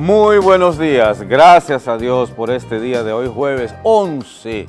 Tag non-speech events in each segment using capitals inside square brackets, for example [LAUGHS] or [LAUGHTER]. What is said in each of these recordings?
Muy buenos días, gracias a Dios por este día de hoy, jueves 11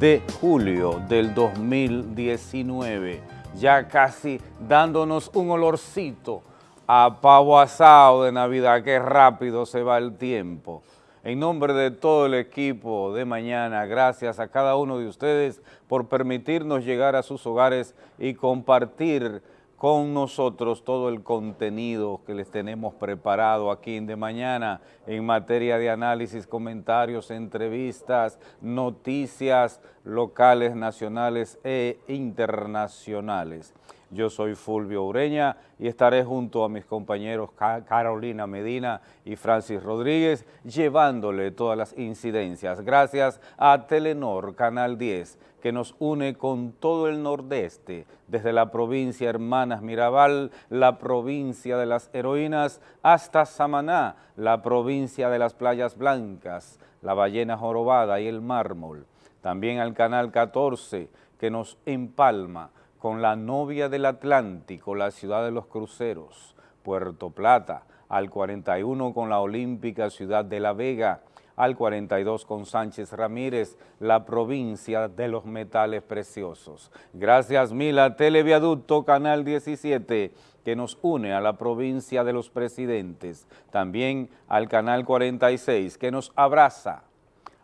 de julio del 2019, ya casi dándonos un olorcito a pavo asado de Navidad, qué rápido se va el tiempo. En nombre de todo el equipo de mañana, gracias a cada uno de ustedes por permitirnos llegar a sus hogares y compartir con nosotros todo el contenido que les tenemos preparado aquí en De Mañana en materia de análisis, comentarios, entrevistas, noticias locales, nacionales e internacionales. Yo soy Fulvio Ureña y estaré junto a mis compañeros Carolina Medina y Francis Rodríguez llevándole todas las incidencias. Gracias a Telenor Canal 10 que nos une con todo el nordeste, desde la provincia Hermanas Mirabal, la provincia de las heroínas, hasta Samaná, la provincia de las playas blancas, la ballena jorobada y el mármol. También al Canal 14 que nos empalma con la novia del Atlántico, la ciudad de los cruceros, Puerto Plata, al 41 con la olímpica ciudad de La Vega, al 42 con Sánchez Ramírez, la provincia de los metales preciosos. Gracias Mila, Televiaducto Canal 17, que nos une a la provincia de los presidentes. También al Canal 46, que nos abraza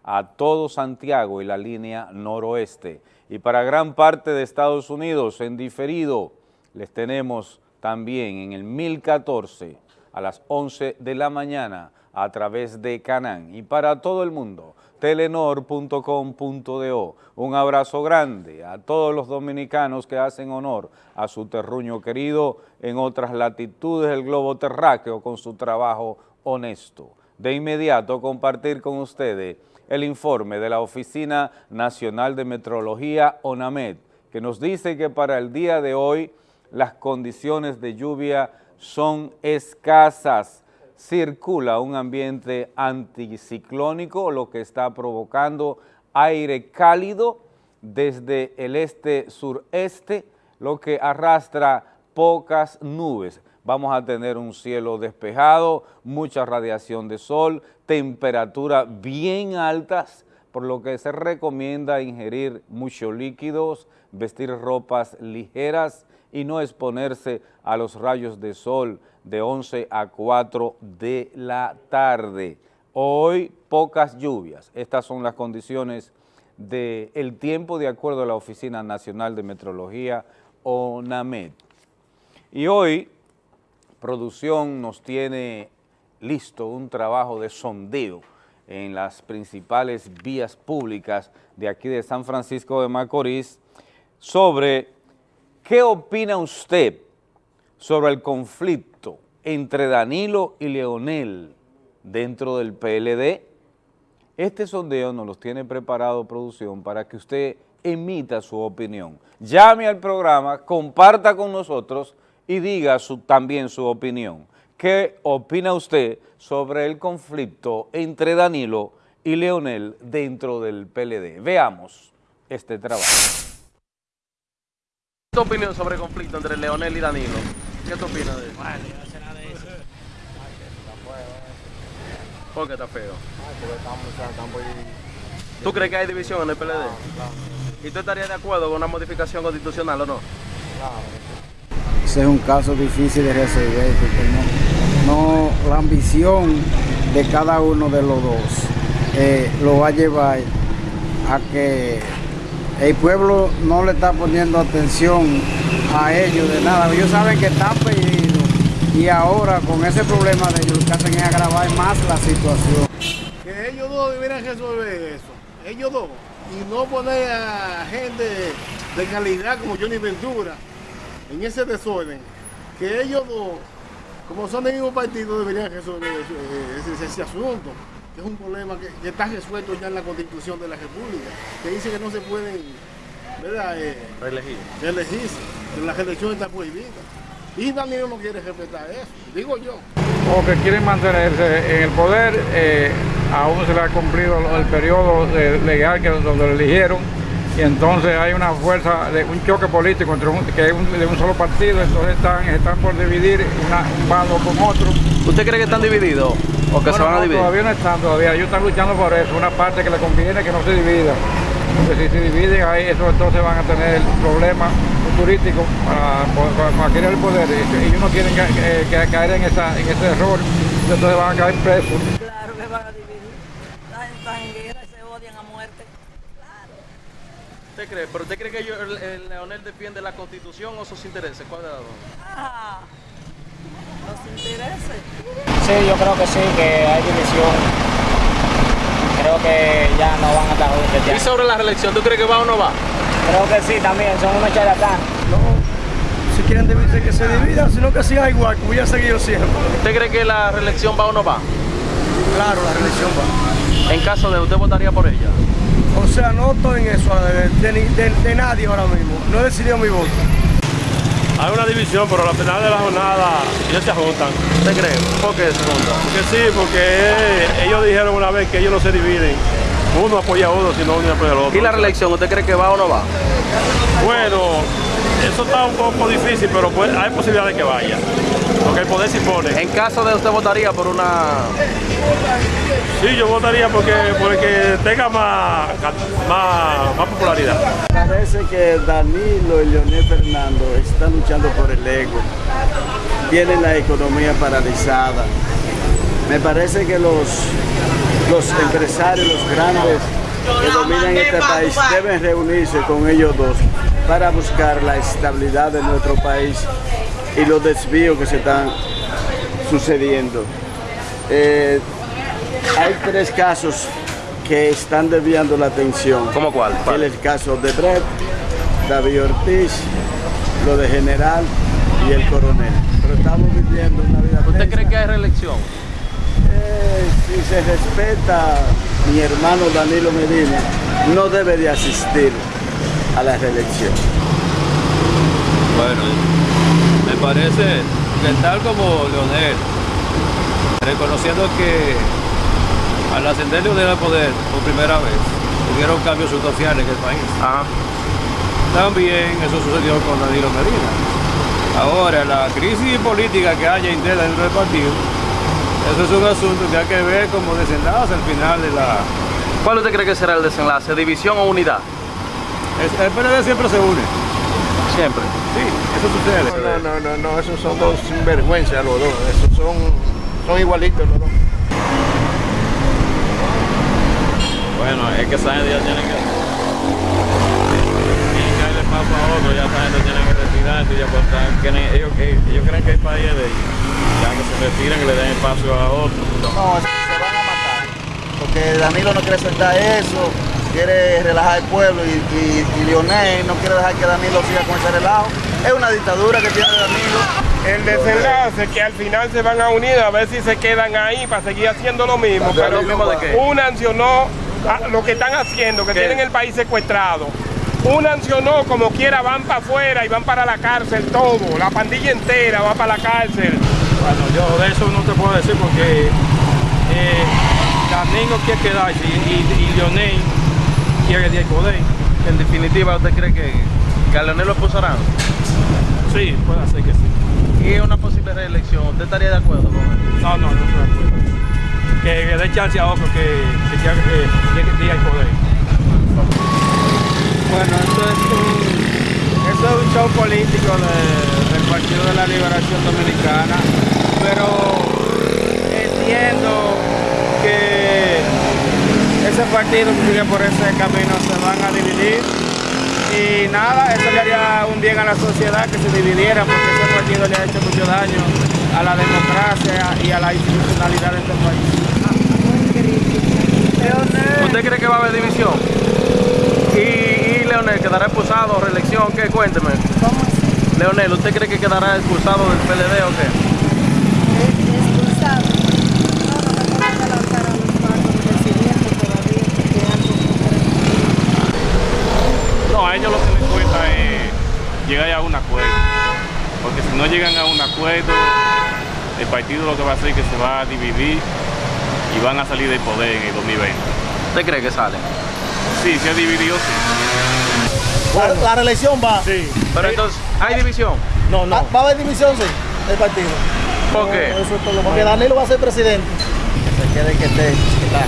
a todo Santiago y la línea noroeste y para gran parte de Estados Unidos en diferido les tenemos también en el 1014 a las 11 de la mañana a través de Canán y para todo el mundo telenor.com.do. Un abrazo grande a todos los dominicanos que hacen honor a su terruño querido en otras latitudes del globo terráqueo con su trabajo honesto. De inmediato compartir con ustedes el informe de la Oficina Nacional de Metrología, ONAMED, que nos dice que para el día de hoy las condiciones de lluvia son escasas. Circula un ambiente anticiclónico, lo que está provocando aire cálido desde el este-sureste, lo que arrastra pocas nubes. Vamos a tener un cielo despejado, mucha radiación de sol, temperaturas bien altas, por lo que se recomienda ingerir muchos líquidos, vestir ropas ligeras y no exponerse a los rayos de sol de 11 a 4 de la tarde. Hoy pocas lluvias, estas son las condiciones del tiempo de acuerdo a la Oficina Nacional de Metrología, ONAMED. Y hoy producción nos tiene listo un trabajo de sondeo en las principales vías públicas de aquí de San Francisco de Macorís sobre qué opina usted sobre el conflicto entre Danilo y Leonel dentro del PLD. Este sondeo nos los tiene preparado producción para que usted emita su opinión. Llame al programa, comparta con nosotros y diga también su opinión. ¿Qué opina usted sobre el conflicto entre Danilo y Leonel dentro del PLD? Veamos este trabajo. ¿Tu opinión sobre el conflicto entre Leonel y Danilo? ¿Qué tú opinas de eso? Vale, no será de eso. ¿Por qué está feo? ¿Tú crees que hay división en el PLD? ¿Y tú estarías de acuerdo con una modificación constitucional o no? Claro es un caso difícil de resolver porque no, la ambición de cada uno de los dos eh, lo va a llevar a que el pueblo no le está poniendo atención a ellos de nada. Ellos saben que están perdidos. Y ahora con ese problema de ellos lo que hacen es agravar más la situación. Que ellos dos deberían resolver eso, ellos dos, y no poner a gente de calidad como Johnny Ventura en ese desorden, que ellos dos, como son del mismo partido, deberían resolver ese, asunto, es un problema que, está resuelto ya en la Constitución de la República, que dice que no se pueden ¿verdad? Eh, reelegir. reelegirse, que la reelección está prohibida. Y Daniel no quiere respetar eso, digo yo. O que quieren mantenerse en el poder, eh, aún se le ha cumplido el periodo legal que donde lo eligieron, y entonces hay una fuerza, de un choque político entre que es de un solo partido, entonces están, están por dividir un bando con otro. ¿Usted cree que están divididos? ¿O que se van a no, dividir? Todavía no están, todavía. Ellos están luchando por eso. Una parte que le conviene que no se divida. Porque si se dividen, ahí eso entonces van a tener problemas futurísticos para, para, para querer el poder. Y ellos no quieren ca- que caer en, esa, en ese error. Entonces van a caer presos. Claro que van a dividir. Están, están en guerra y se odian a muerte. Claro. ¿Usted cree? ¿Pero usted cree que ellos- el, el Leonel defiende la constitución o sus intereses? ¿Cuál de las dos? Ah, los intereses. Sí, yo creo que sí, que hay división. Creo que ya no van a estar juntos Y ya. sobre la reelección, ¿tú crees que va o no va? Creo que sí, también, son unos charlatanes. Si quieren dividirse, que se dividan, sino que sigan igual, como ya he seguido siempre. ¿Usted cree que la reelección va o no va? Claro, la religión va. En caso de usted votaría por ella. O sea, no estoy en eso de, de ni- de- de nadie ahora mismo. No he decidido mi voto. Hay una división, pero al final de la jornada ellos se juntan. ¿Usted cree? ¿Por qué se juntan? Porque sí, porque ellos dijeron una vez que ellos no se dividen. Uno apoya a uno, sino uno apoya al otro. ¿Y la reelección, usted cree que va o no va? Bueno, eso está un poco difícil, pero pues, hay posibilidad de que vaya. Porque el poder se impone. En caso de usted votaría por una... Sí, yo votaría porque, porque tenga más, más, más popularidad. Parece que Danilo y Leonel Fernando están luchando por el ego. Tienen la economía paralizada. Me parece que los, los empresarios, los grandes que dominan este país deben reunirse con ellos dos para buscar la estabilidad de nuestro país y los desvíos que se están sucediendo. Eh, hay tres casos que están desviando la atención. ¿Cómo cuál? ¿Cuál? El caso de Brett, David Ortiz, lo de General y el Coronel. Pero estamos viviendo una vida ¿Usted tensa. cree que hay reelección? Eh, si se respeta mi hermano Danilo Medina, no debe de asistir a la reelección. Bueno, me parece que tal como Leonel, reconociendo que al ascender Leonel al poder por primera vez, hubieron cambios sustanciales en el país. Ajá. También eso sucedió con Danilo Medina. Ahora, la crisis política que haya interna dentro del partido, eso es un asunto que hay que ver como desenlace al final de la... ¿Cuál usted cree que será el desenlace? ¿División o unidad? Es- El PLD siempre se une. Siempre. Sí, eso sucede. No, no, no, no, esos son dos sinvergüenzas los dos. Esos son, son igualitos los dos. Bueno, es que esa gente ya tiene que... Tienen que darle paso a otro, ya esa gente tiene que retirarse, ya pues, ellos, ellos- ellos creen que el país es de ellos. Ya que se retiren, que le den espacio a otro. No, se van a matar. Porque Danilo no quiere soltar eso, quiere relajar el pueblo y, y, y Leonel no quiere dejar que Danilo siga con ese relajo. Es una dictadura que tiene Danilo. El desenlace que al final se van a unir a ver si se quedan ahí para seguir haciendo lo mismo. ¿Pero Pero lo mismo de qué? una sancionó a lo que están haciendo, que ¿Qué? tienen el país secuestrado. Una sancionó como quiera, van para afuera y van para la cárcel todo. La pandilla entera va para la cárcel. Bueno, yo de eso no te puedo decir porque eh, Danilo quiere quedarse y, y, y Leonel quiere el poder. En definitiva, ¿usted cree que, que a Leonel lo expulsarán? Sí, puede ser que sí. Y una posible reelección, ¿usted estaría de acuerdo con él? No, no, no estoy de acuerdo. Que, dé chance a otro que, que, ya- que, el poder. Bueno, esto es un, esto es un show político de- del Partido de la Liberación Dominicana, pero entiendo que ese partido que sigue por ese camino se van a dividir y nada, eso le haría un bien a la sociedad que se dividieran porque ese partido le ha hecho mucho daño a la democracia y a la institucionalidad de este país. ¿Usted cree que va a haber división? ¿Y, y Leonel quedará expulsado reelección? ¿Qué? Cuénteme. Leonel, ¿usted cree que quedará expulsado del PLD o qué? No, a ellos lo que les cuesta es llegar a un acuerdo. Porque si no llegan a un acuerdo, el partido lo que va a hacer es que se va a dividir y van a salir del poder en el 2020. ¿Usted cree que sale? Sí, se ha dividido, sí. La, la reelección va. Sí. Pero entonces, ¿hay división? No, no. Va a haber división, sí, del partido. ¿Por qué? Porque Danilo va a ser presidente. se quede que esté, que está,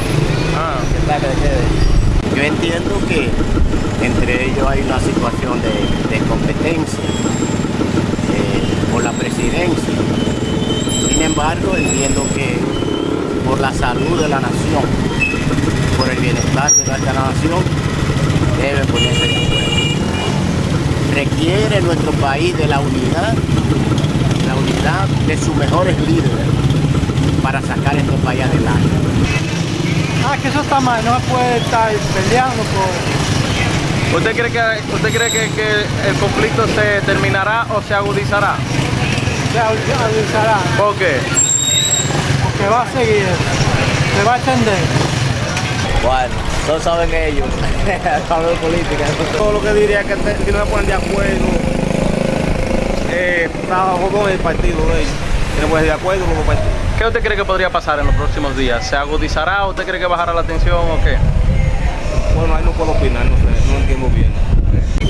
Ah, que está, que quede. Yo entiendo que entre ellos hay una situación de, de competencia eh, por la presidencia. Entiendo que por la salud de la nación, por el bienestar de nuestra nación, deben ponerse de acuerdo. Requiere nuestro país de la unidad, la unidad de sus mejores líderes para sacar este país adelante. Ah, que eso está mal, no se puede estar peleando por... ¿Usted cree que usted cree que, que el conflicto se terminará o se agudizará? Se agudizará, ¿Por qué? porque va a seguir, se va a extender. Bueno, eso saben ellos, [LAUGHS] hablo de política. Todo lo que diría que te- si no se ponen de acuerdo, eh, trabajo con el partido de ellos. Si no ponen de acuerdo con los partidos. ¿Qué usted cree que podría pasar en los próximos días? ¿Se agudizará o usted cree que bajará la tensión o qué? Bueno, ahí no puedo opinar, no sé, no entiendo bien.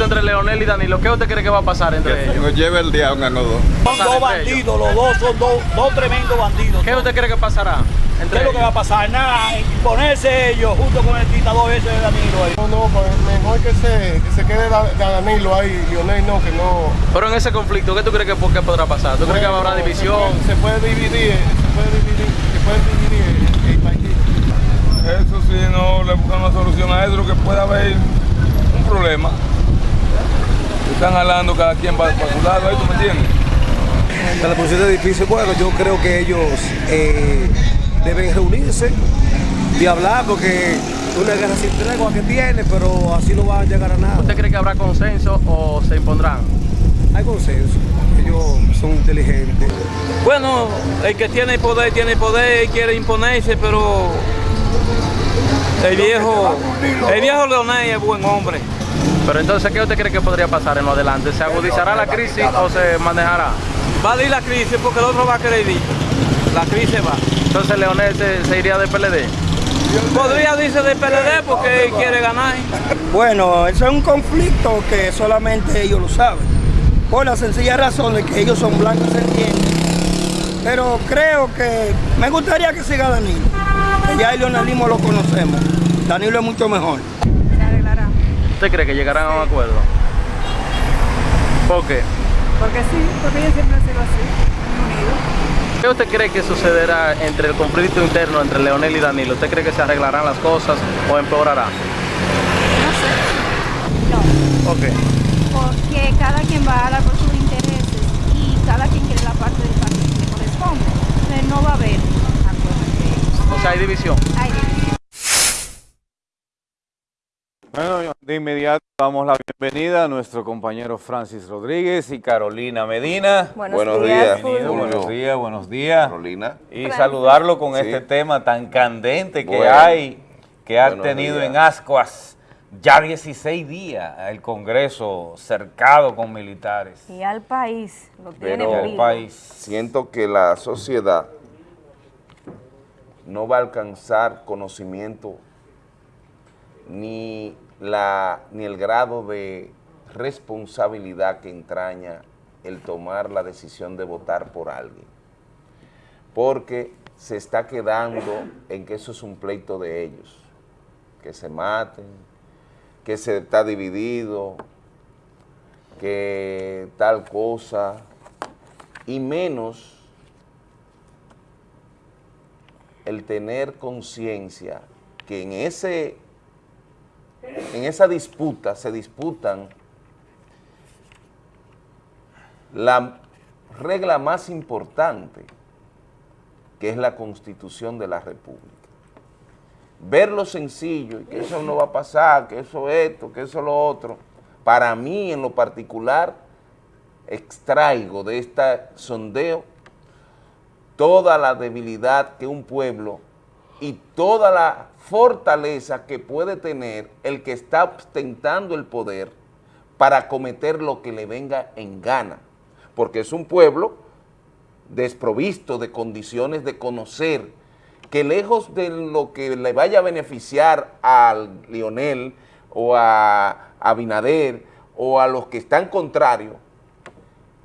Entre Leonel y Danilo, ¿qué usted cree que va a pasar entre ellos? nos lleve el diablo a los dos. Son dos bandidos, los dos son dos, dos tremendos bandidos. ¿Qué usted cree que pasará ¿Qué entre es lo que va a pasar? Nada, ponerse ellos junto con el dictador ese de Danilo ahí. No, no, pues mejor que se, que se quede Da- Danilo ahí, Lionel no, que no. Pero en ese conflicto, ¿qué tú crees que, por qué podrá pasar? ¿Tú crees que habrá división? Se puede, se puede dividir, se puede dividir, se puede dividir el, el país. Eso sí, no le buscan una solución a eso, lo que puede haber un problema. Están hablando cada quien para, para su lado, ahí tú me entiendes. La posición es difícil. Bueno, yo creo que ellos eh, deben reunirse y hablar porque una guerra sin tregua que tiene, pero así no va a llegar a nada. ¿Usted cree que habrá consenso o se impondrán? Hay consenso. Ellos son inteligentes. Bueno, el que tiene el poder tiene el poder y quiere imponerse, pero el viejo, el viejo Leonel es buen hombre. Pero entonces, ¿qué usted cree que podría pasar en lo adelante? ¿Se agudizará la crisis o se manejará? Va a ir la crisis porque el otro va a querer ir. La crisis va. Entonces Leonel se, se iría del PLD. Podría irse del PLD porque él quiere ganar. Bueno, eso es un conflicto que solamente ellos lo saben. Por la sencilla razón de que ellos son blancos, se entiende. Pero creo que me gustaría que siga Danilo. Que ya el leonelismo lo conocemos. Danilo es mucho mejor. ¿Usted cree que llegarán a un acuerdo? ¿Por qué? Porque sí, porque ellos siempre han sido así, unidos. ¿Qué usted cree que sucederá entre el conflicto interno entre Leonel y Danilo? ¿Usted cree que se arreglarán las cosas o empeorará? No, ¿Por qué? porque cada quien va a hablar por sus intereses y cada quien quiere la parte del partido que corresponde. Entonces no va a haber acuerdo entre ellos. O sea, hay división. Hay división. Bueno, de inmediato damos la bienvenida a nuestro compañero Francis Rodríguez y Carolina Medina. Buenos Buenos días, días, Bienvenido, Julio. buenos días, buenos días. Carolina. Y Francis. saludarlo con Sí. este tema tan candente que Bueno. hay, que ha tenido días. en Ascuas ya 16 días el Congreso cercado con militares. Y al país lo tiene Pero- El país. Siento que la sociedad no va a alcanzar conocimiento ni, la, ni el grado de responsabilidad que entraña el tomar la decisión de votar por alguien. Porque se está quedando en que eso es un pleito de ellos, que se maten, que se está dividido, que tal cosa, y menos el tener conciencia que en ese en esa disputa se disputan la regla más importante que es la constitución de la república. Verlo sencillo y que eso no va a pasar, que eso esto, que eso lo otro, para mí en lo particular extraigo de este sondeo toda la debilidad que un pueblo y toda la fortaleza que puede tener el que está ostentando el poder para cometer lo que le venga en gana, porque es un pueblo desprovisto de condiciones de conocer que lejos de lo que le vaya a beneficiar al Lionel o a Abinader o a los que están contrarios,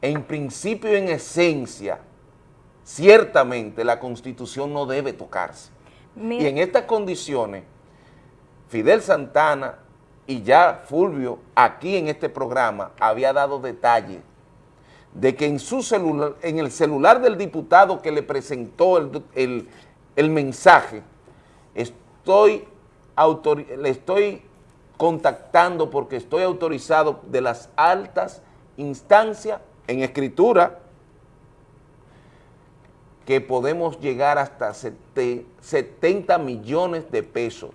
en principio y en esencia, ciertamente la Constitución no debe tocarse. Y en estas condiciones, Fidel Santana y ya Fulvio, aquí en este programa, había dado detalles de que en su celular, en el celular del diputado que le presentó el, el- el mensaje, estoy le estoy contactando porque estoy autorizado de las altas instancias en escritura que podemos llegar hasta sete- 70 millones de pesos.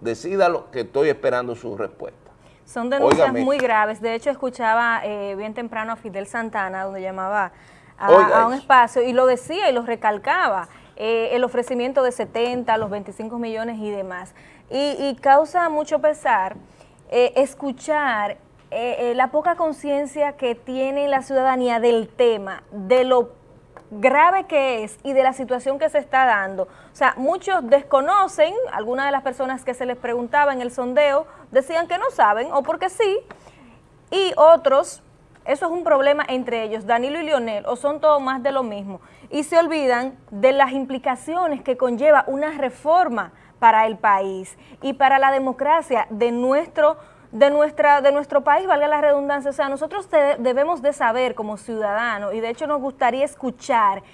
Decídalo que estoy esperando su respuesta. Son denuncias Óigame. muy graves. De hecho, escuchaba eh, bien temprano a Fidel Santana, donde llamaba a, un espacio y lo decía y lo recalcaba. eh, el ofrecimiento de 70, los 25 millones y demás. Y, y causa mucho pesar eh, escuchar eh, la poca conciencia que tiene la ciudadanía del tema, de lo grave que es y de la situación que se está dando. O sea, muchos desconocen, algunas de las personas que se les preguntaba en el sondeo decían que no saben o porque sí, y otros, eso es un problema entre ellos, Danilo y Lionel, o son todo más de lo mismo, y se olvidan de las implicaciones que conlleva una reforma para el país y para la democracia de nuestro de nuestra de nuestro país, valga la redundancia, o sea, nosotros debemos de saber como ciudadanos y de hecho nos gustaría escuchar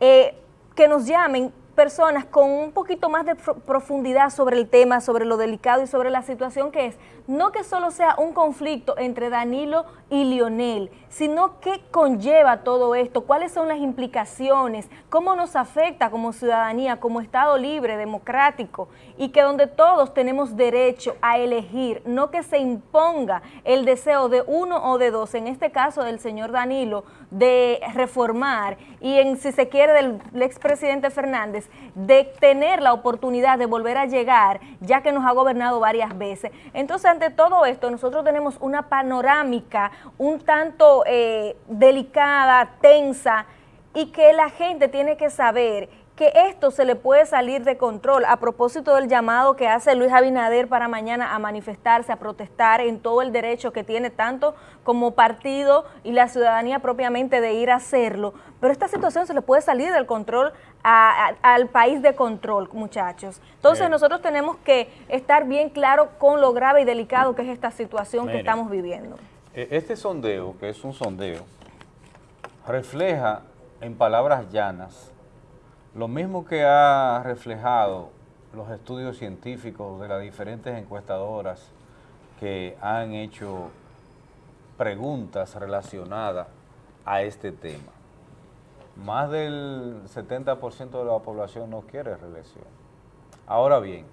eh, que nos llamen personas con un poquito más de pro- profundidad sobre el tema, sobre lo delicado y sobre la situación que es. No que solo sea un conflicto entre Danilo y Lionel, sino que conlleva todo esto, cuáles son las implicaciones, cómo nos afecta como ciudadanía, como Estado libre, democrático, y que donde todos tenemos derecho a elegir, no que se imponga el deseo de uno o de dos, en este caso del señor Danilo, de reformar y en si se quiere del expresidente Fernández, de tener la oportunidad de volver a llegar, ya que nos ha gobernado varias veces. Entonces, ante todo esto, nosotros tenemos una panorámica un tanto eh, delicada, tensa, y que la gente tiene que saber que esto se le puede salir de control a propósito del llamado que hace Luis Abinader para mañana a manifestarse, a protestar en todo el derecho que tiene tanto como partido y la ciudadanía propiamente de ir a hacerlo. Pero esta situación se le puede salir del control a- a- al país de control, muchachos. Entonces Bien. nosotros tenemos que estar bien claro con lo grave y delicado que es esta situación que estamos viviendo. E- Este sondeo, que es un sondeo, refleja en palabras llanas lo mismo que ha reflejado los estudios científicos de las diferentes encuestadoras que han hecho preguntas relacionadas a este tema. Más del 70% de la población no quiere reelección. Ahora bien,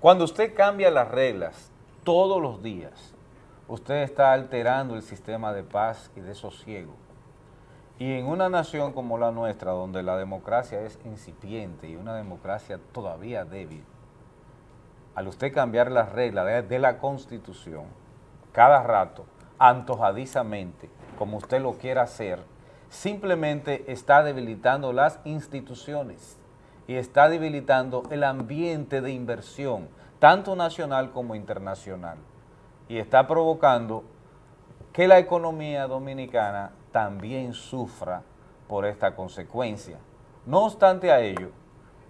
cuando usted cambia las reglas todos los días, usted está alterando el sistema de paz y de sosiego. Y en una nación como la nuestra, donde la democracia es incipiente y una democracia todavía débil, al usted cambiar las reglas de, la Constitución, cada rato, antojadizamente, como usted lo quiera hacer, simplemente está debilitando las instituciones y está debilitando el ambiente de inversión, tanto nacional como internacional, y está provocando que la economía dominicana también sufra por esta consecuencia. No obstante a ello,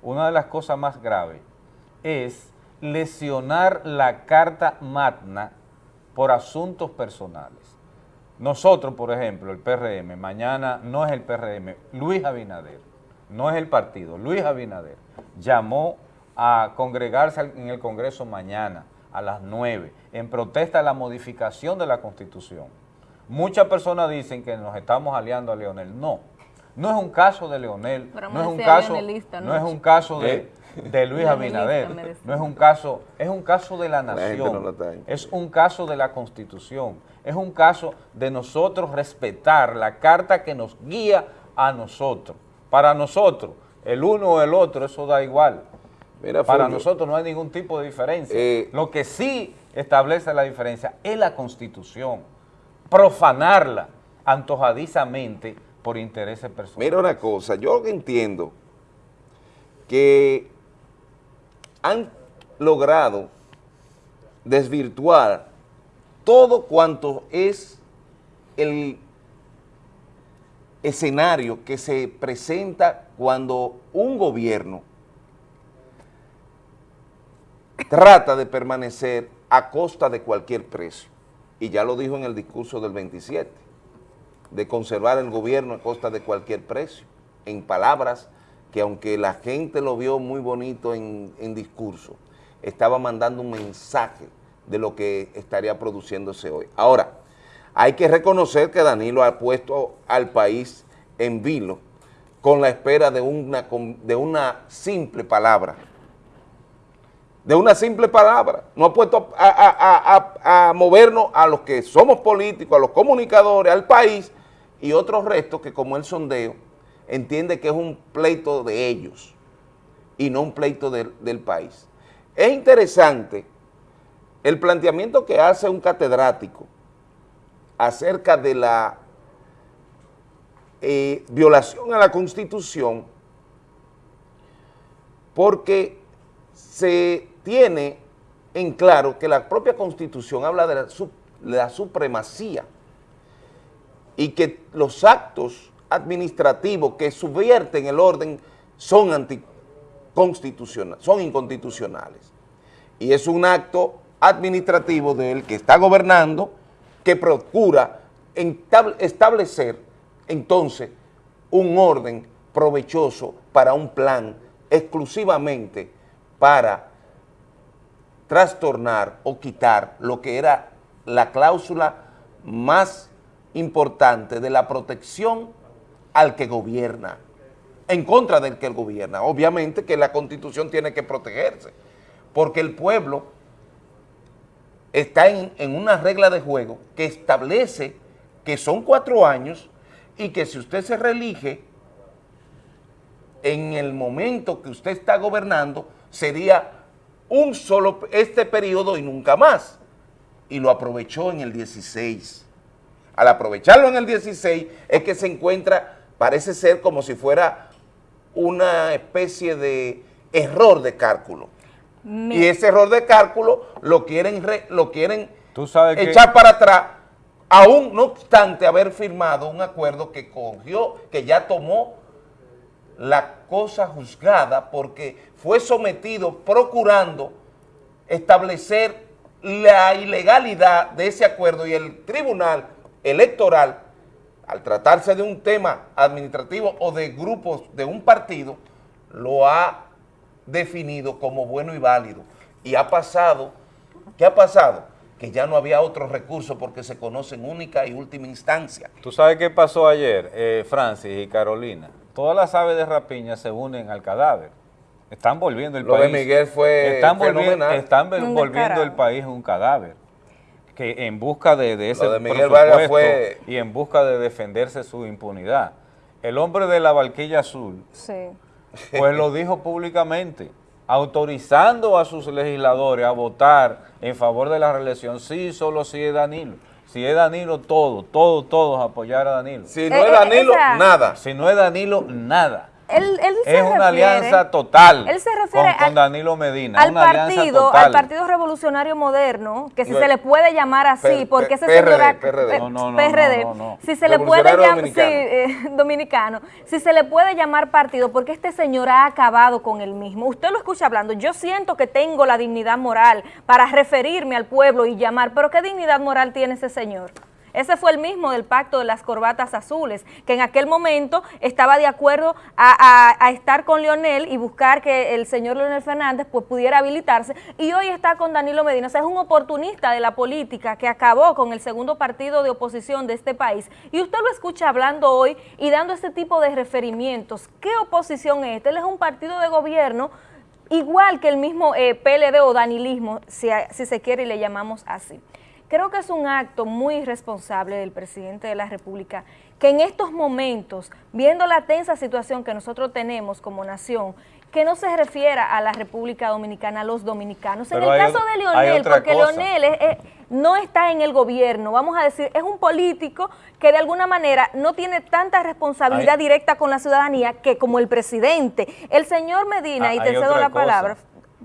una de las cosas más graves es lesionar la Carta Magna por asuntos personales. Nosotros, por ejemplo, el PRM, mañana no es el PRM, Luis Abinader, no es el partido, Luis Abinader llamó a congregarse en el Congreso mañana a las 9 en protesta a la modificación de la Constitución. Muchas personas dicen que nos estamos aliando a Leonel. No, no es un caso de Leonel, no es un caso, no es un caso de, ¿Eh? de Luis Abinader, no es un caso, es un caso de la nación, es un caso de la Constitución, es un caso de nosotros respetar la carta que nos guía a nosotros. Para nosotros, el uno o el otro, eso da igual. Mira, Para Fulvio, nosotros no hay ningún tipo de diferencia. Eh, Lo que sí establece la diferencia es la Constitución. Profanarla antojadizamente por intereses personales. Mira una cosa, yo entiendo que han logrado desvirtuar todo cuanto es el escenario que se presenta cuando un gobierno trata de permanecer a costa de cualquier precio. Y ya lo dijo en el discurso del 27, de conservar el gobierno a costa de cualquier precio, en palabras que aunque la gente lo vio muy bonito en, discurso, estaba mandando un mensaje de lo que estaría produciéndose hoy. Ahora, hay que reconocer que Danilo ha puesto al país en vilo con la espera de una, de una simple palabra, de una simple palabra. No ha puesto a, a- a- a movernos a los que somos políticos, a los comunicadores, al país y otros restos que como el sondeo entiende que es un pleito de ellos y no un pleito del- del país. Es interesante el planteamiento que hace un catedrático acerca de la eh, violación a la Constitución porque se tiene en claro que la propia Constitución habla de la, de la supremacía y que los actos administrativos que subvierten el orden son son inconstitucionales. Y es un acto administrativo del que está gobernando que procura establecer entonces un orden provechoso para un plan exclusivamente para trastornar o quitar lo que era la cláusula más importante de la protección al que gobierna, en contra del que gobierna. Obviamente que la Constitución tiene que protegerse, porque el pueblo está en, en una regla de juego que establece que son cuatro años y que si usted se reelige, en el momento que usted está gobernando, sería un solo, este periodo y nunca más. Y lo aprovechó en el 16. Al aprovecharlo en el 16 es que se encuentra, parece ser como si fuera una especie de error de cálculo. Me- Y ese error de cálculo lo quieren, re- lo quieren Tú sabes que- echar para atrás, aún no obstante haber firmado un acuerdo que cogió, que ya tomó la cosa juzgada porque fue sometido procurando establecer la ilegalidad de ese acuerdo y el tribunal electoral, al tratarse de un tema administrativo o de grupos de un partido, lo ha definido como bueno y válido. Y ha pasado, ¿qué ha pasado? Que ya no había otro recurso porque se conoce en única y última instancia. ¿Tú sabes qué pasó ayer, eh, Francis y Carolina? Todas las aves de rapiña se unen al cadáver. Están volviendo el Lo de país. Miguel fue están volviendo, están volviendo el país un cadáver. Que en busca de, de ese Lo de Miguel Vargas presupuesto fue- y en busca de defenderse su impunidad. El hombre de la barquilla azul, Sí. Pues lo dijo públicamente, autorizando a sus legisladores a votar en favor de la reelección, sí, solo si es Danilo. Si es Danilo, todo, todo, todos apoyar a Danilo. Si no es Eh, eh, Danilo, nada. Si no es Danilo, nada. Él, él se Es una refiere- alianza total Él se refiere con, Danilo Medina. al una partido, total. al Partido Revolucionario Moderno, que si se le puede llamar así, porque ese PRD, señor... PRD. No, no, no, PRD, no, no, no. si se le puede llamar... Sí, eh, [LAUGHS] dominicano. Si se le puede llamar partido, porque este señor ha acabado con el mismo. Usted lo escucha hablando, yo siento que tengo la dignidad moral para referirme al pueblo y llamar, pero ¿qué dignidad moral tiene ese señor? Ese fue el mismo del pacto de las corbatas azules, que en aquel momento estaba de acuerdo a, estar con Leonel y buscar que el señor Leonel Fernández pues, pudiera habilitarse, y hoy está con Danilo Medina. O sea, es un oportunista de la política que acabó con el segundo partido de oposición de este país. Y usted lo escucha hablando hoy y dando ese tipo de referimientos. ¿Qué oposición es esta? Él es un partido de gobierno igual que el mismo eh, PLD o danilismo, si, si se quiere y le llamamos así. Creo que es un acto muy irresponsable del presidente de la República que en estos momentos, viendo la tensa situación que nosotros tenemos como nación, que no se refiera a la República Dominicana, a los dominicanos. En el caso de Leonel, porque cosa. Leonel es- es- no está en el gobierno, vamos a decir, es un político que de alguna manera no tiene tanta responsabilidad Hay- directa con la ciudadanía que como el presidente. El señor Medina, Ah, y te cedo la cosa. palabra,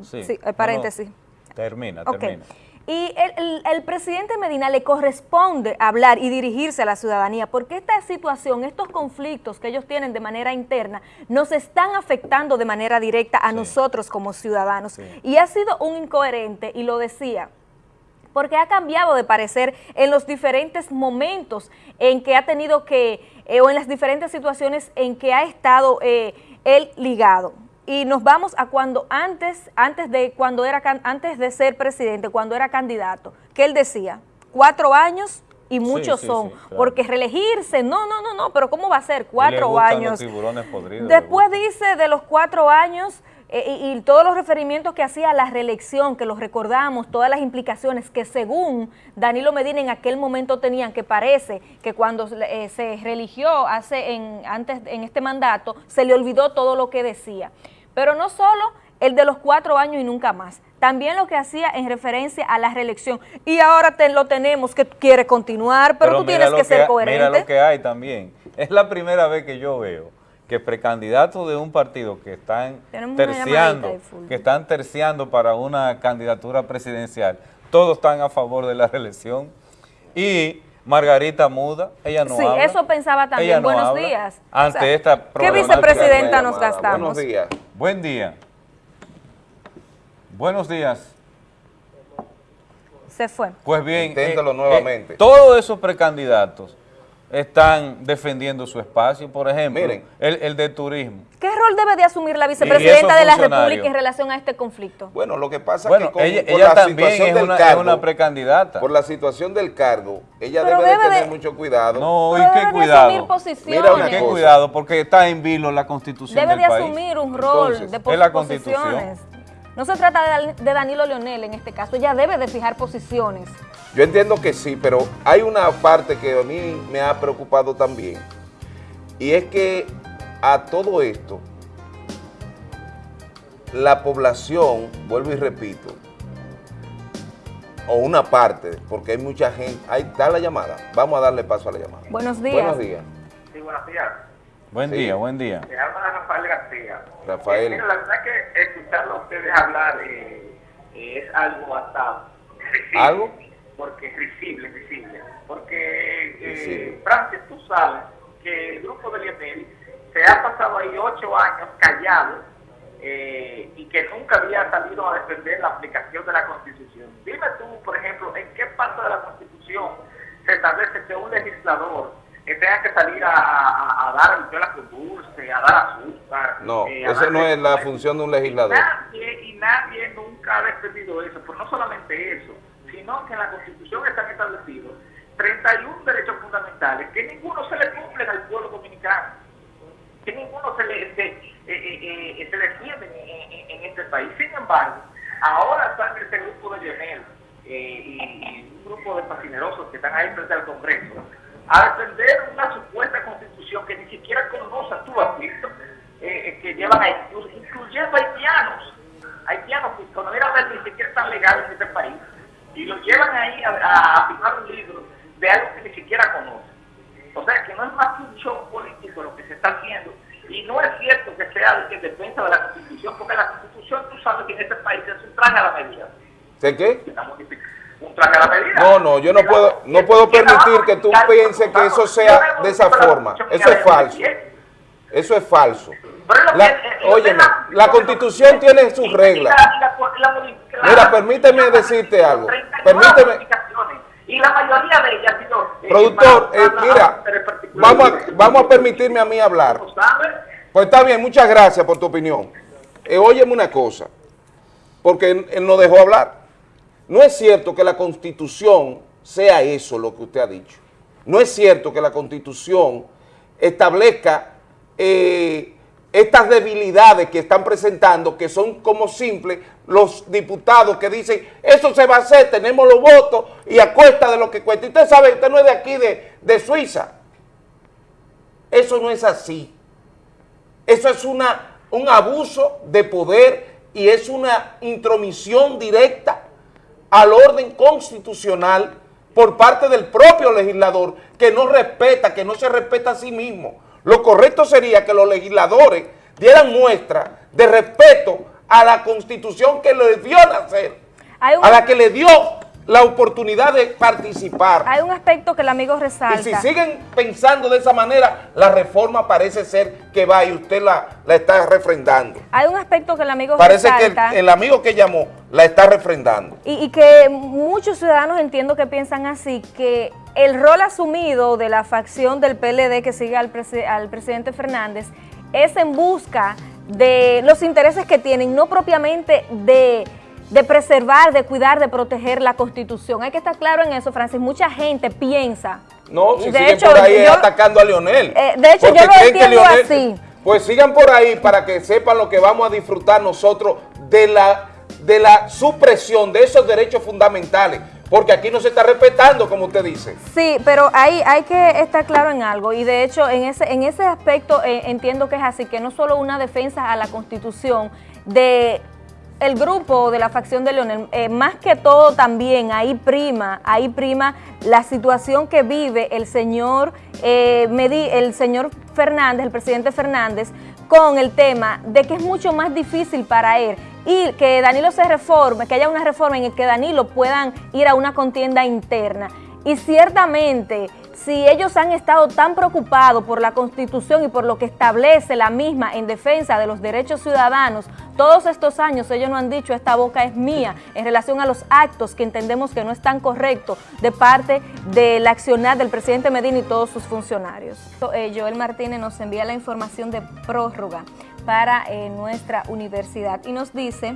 Sí. sí, No, no. paréntesis. Termina, Ok. Y el, el- el presidente Medina le corresponde hablar y dirigirse a la ciudadanía, porque esta situación, estos conflictos que ellos tienen de manera interna, nos están afectando de manera directa a nosotros como ciudadanos. Y ha sido un incoherente, y lo decía, porque ha cambiado de parecer en los diferentes momentos en que ha tenido que, eh, o en las diferentes situaciones en que ha estado eh, él ligado. Y nos vamos a cuando antes, antes de cuando era antes de ser presidente, cuando era candidato, que él decía, cuatro años y muchos sí, son, sí, claro. porque reelegirse, no, no, no, no, pero ¿cómo va a ser Y le cuatro años? Los tiburones podridos. Después dice de los cuatro años y, y todos los referimientos que hacía a la reelección, que los recordamos, todas las implicaciones que según Danilo Medina en aquel momento tenían, que parece que cuando eh, se religió hace en, antes en este mandato, se le olvidó todo lo que decía. Pero no solo el de los cuatro años y nunca más, también lo que hacía en referencia a la reelección. Y ahora te, lo tenemos que quiere continuar, pero, tú tienes lo que ser coherente. Mira lo que hay también. Es la primera vez que yo veo que precandidatos de un partido que están Tenemos terciando, que están terciando para una candidatura presidencial, todos están a favor de la reelección. Y Margarita Muda, ella no sí, habla. eso pensaba también. Ella no Buenos habla días. Ante O sea, esta ¿Qué vicepresidenta nos gastamos? Buenos días. Buen día. Buenos días. Se fue. Pues bien, Inténtalo eh, nuevamente. eh, todos esos precandidatos están defendiendo su espacio, por ejemplo, Miren. el, el de turismo. ¿Qué rol debe de asumir la vicepresidenta de la. República en relación a este conflicto? Bueno, lo que pasa Bueno, que con, ella, por ella la también situación es del una, es cargo, una precandidata. por la situación del cargo, ella debe, de tener de- mucho cuidado. No, Pero y qué cuidado. asumir posiciones. Mira una Qué cosa. cuidado, porque está en vilo la constitución Debe del de país. asumir un rol Entonces, de es posiciones. No se trata de Danilo Leonel en este caso, ella debe de fijar posiciones. Yo entiendo que sí, pero hay una parte que a mí me ha preocupado también. Y es que a todo esto, la población, vuelvo y repito, o una parte, porque hay mucha gente, ahí está la llamada, vamos a darle paso a la llamada. Buenos días. Buenos días, Sí, buenos días. Buen Sí. día, buen día. Me llama Rafael García. Rafael. Eh, mira, la verdad que escucharlo a ustedes hablar eh, eh, es algo hasta risible. ¿Algo? Porque es risible, risible. Porque, eh. Francis, tú sabes que el grupo de Lionel se ha pasado ahí ocho años callado eh, y que nunca había salido a defender la aplicación de la Constitución. Dime tú, por ejemplo, en qué parte de la Constitución se establece que un legislador eh, tenga que salir a, a- a dar el la dulce, a dar azúcar. No, eh, a esa no es la función de un legislador. Nadie, y nadie nunca ha defendido eso, pero no solamente eso, sino que en la Constitución están establecidos 31 derechos fundamentales que ninguno se le cumplen al pueblo dominicano, que ninguno se le se, eh, eh, eh, se defiende en, en- en este país. Sin embargo, ahora están este grupo de Lionel eh, y, y un grupo de fascinerosos que están ahí frente al Congreso a defender una supuesta constitución que ni siquiera conoce, tú has visto, eh, que llevan ahí, inclu- incluyendo haitianos, haitianos que cuando era ver ni siquiera están legales en este país, y los llevan ahí a, a- a firmar un libro de algo que ni siquiera conocen. O sea, que no es más que un show político lo que se está haciendo, y no es cierto que sea de que en defensa de la Constitución, porque la Constitución, tú sabes que en este país es un traje a la medida. ¿Sé qué? La medida. No, no, yo no puedo, no puedo permitir que tú pienses que eso sea de esa forma. Eso es falso. Eso es falso. La, óyeme, la constitución tiene sus reglas. Mira, permíteme decirte algo. Permíteme, Y la mayoría de ellas ha sido... eh, productor, eh, mira, vamos a, vamos a permitirme a mí hablar. Pues está bien, muchas gracias por tu opinión. Eh, óyeme una cosa, porque él, él no dejó hablar. No es cierto que la constitución sea eso lo que usted ha dicho. No es cierto que la constitución establezca eh, estas debilidades que están presentando, que son como simples los diputados que dicen, eso se va a hacer, tenemos los votos y a cuesta de lo que cuesta. Usted sabe, usted no es de aquí, de, de Suiza. Eso no es así. Eso es una, un abuso de poder y es una intromisión directa al orden constitucional por parte del propio legislador que no respeta, que no se respeta a sí mismo. Lo correcto sería que los legisladores dieran muestra de respeto a la constitución que le dio nacer, un- a la que le dio la oportunidad de participar. Hay un aspecto que el amigo resalta. Y si siguen pensando de esa manera, la reforma parece ser que va y usted la, la está refrendando. Hay un aspecto que el amigo Parece resalta. que el, el amigo que llamó la está refrendando. Y, y que muchos ciudadanos entiendo que piensan así, que el rol asumido de la facción del PLD que sigue al, presi- al presidente Fernández es en busca de los intereses que tienen, no propiamente de, de preservar, de cuidar, de proteger la Constitución. Hay que estar claro en eso, Francis. Mucha gente piensa. No, si de siguen hecho, por ahí yo- atacando a Leonel. Eh, de hecho, yo lo entiendo Leonel- así. Pues sigan por ahí para que sepan lo que vamos a disfrutar nosotros de la, de la supresión de esos derechos fundamentales. Porque aquí no se está respetando, como usted dice. Sí, pero hay, hay que estar claro en algo y de hecho en ese, en ese aspecto eh, entiendo que es así, que no solo una defensa a la Constitución de el grupo de la facción de Leonel, eh, más que todo también ahí prima, ahí prima la situación que vive el señor, eh, el señor Fernández, el presidente Fernández, con el tema de que es mucho más difícil para él y que Danilo se reforme, que haya una reforma en el que Danilo puedan ir a una contienda interna. Y ciertamente, si ellos han estado tan preocupados por la Constitución y por lo que establece la misma en defensa de los derechos ciudadanos, todos estos años ellos no han dicho esta boca es mía en relación a los actos que entendemos que no están correctos de parte del accionar del presidente Medina y todos sus funcionarios. Eh, Joel Martínez nos envía la información de prórroga para eh, nuestra universidad y nos dice...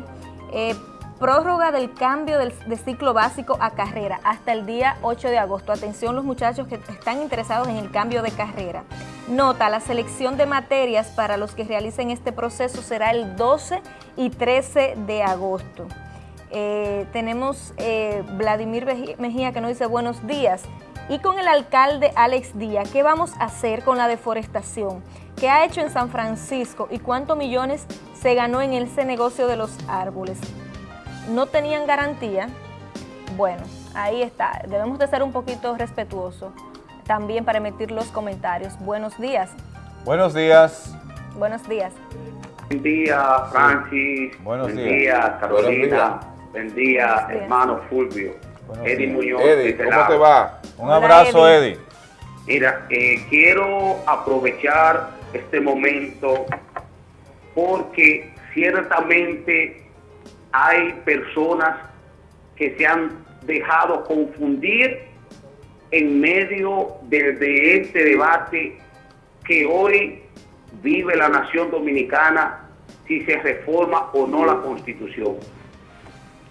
eh, Prórroga del cambio de ciclo básico a carrera hasta el día 8 de agosto. Atención los muchachos que están interesados en el cambio de carrera. Nota, la selección de materias para los que realicen este proceso será el 12 y 13 de agosto. Eh, tenemos eh, Vladimir Mejía que nos dice buenos días. Y con el alcalde Alex Díaz, ¿qué vamos a hacer con la deforestación? ¿Qué ha hecho en San Francisco y cuántos millones se ganó en ese negocio de los árboles? No tenían garantía, bueno, ahí está. Debemos de ser un poquito respetuosos también para emitir los comentarios. Buenos días. Buenos días. Buenos días. Buen día, Francis. Buenos Buen días. día, Carolina. Buenos Buen día, Buenos hermano Fulvio. Eddie días. Muñoz. Eddie, este ¿cómo lado. te va? Un Hola, abrazo, Eddie. Eddie. Mira, eh, quiero aprovechar este momento porque ciertamente hay personas que se han dejado confundir en medio de, este debate que hoy vive la nación dominicana si se reforma o no la constitución.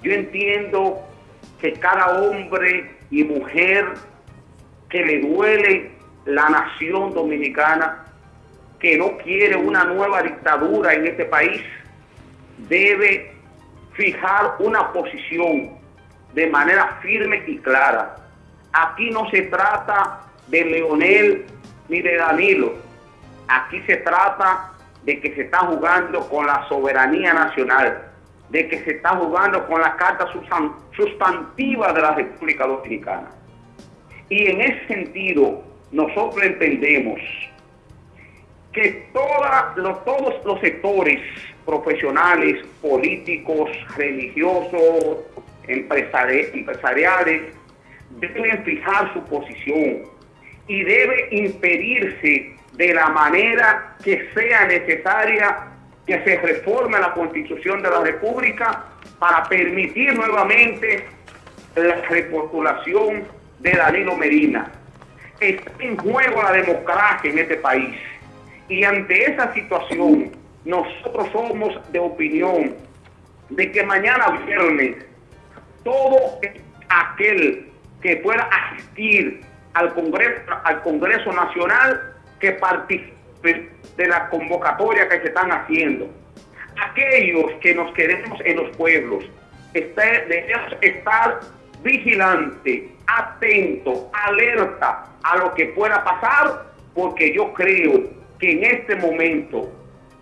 Yo entiendo que cada hombre y mujer que le duele la nación dominicana, que no quiere una nueva dictadura en este país, debe fijar una posición de manera firme y clara. Aquí no se trata de Leonel ni de Danilo. Aquí se trata de que se está jugando con la soberanía nacional, de que se está jugando con la carta sustan- sustantiva de la República Dominicana. Y en ese sentido, nosotros entendemos que todos los sectores profesionales, políticos, religiosos, empresari- empresariales, deben fijar su posición y debe impedirse de la manera que sea necesaria que se reforme la constitución de la República para permitir nuevamente la repostulación de Danilo Medina. Está en juego la democracia en este país. Y ante esa situación, nosotros somos de opinión de que mañana viernes todo aquel que pueda asistir al Congreso, al Congreso Nacional que participe de la convocatoria que se están haciendo. Aquellos que nos queremos en los pueblos, este- debemos estar vigilantes, atentos, alerta a lo que pueda pasar, porque yo creo que en este momento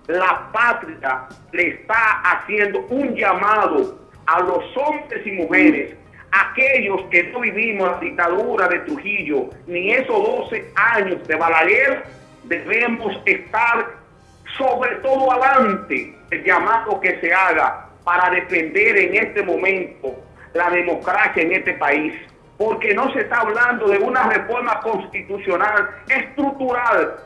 la patria le está haciendo un llamado a los hombres y mujeres, aquellos que no vivimos la dictadura de Trujillo, ni esos 12 años de Balaguer, debemos estar sobre todo adelante el llamado que se haga para defender en este momento la democracia en este país, porque no se está hablando de una reforma constitucional estructural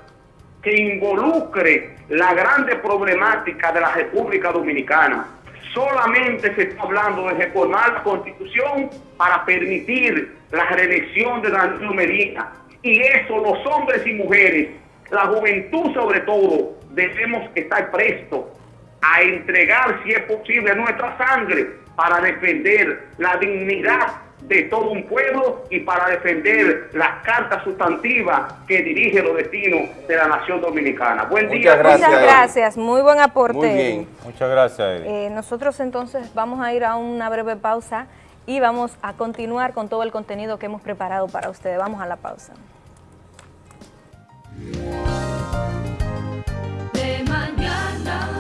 que involucre la grande problemática de la República Dominicana. Solamente se está hablando de reformar la constitución para permitir la reelección de Danilo Medina. Y eso los hombres y mujeres, la juventud sobre todo, debemos estar prestos a entregar, si es posible, nuestra sangre para defender la dignidad de todo un pueblo y para defender las cartas sustantivas que dirige los destinos de la nación dominicana. Buen día. Muchas gracias, Muchas gracias. muy buen aporte. Muy bien, muchas gracias. Eh, nosotros entonces vamos a ir a una breve pausa y vamos a continuar con todo el contenido que hemos preparado para ustedes. Vamos a la pausa. De mañana.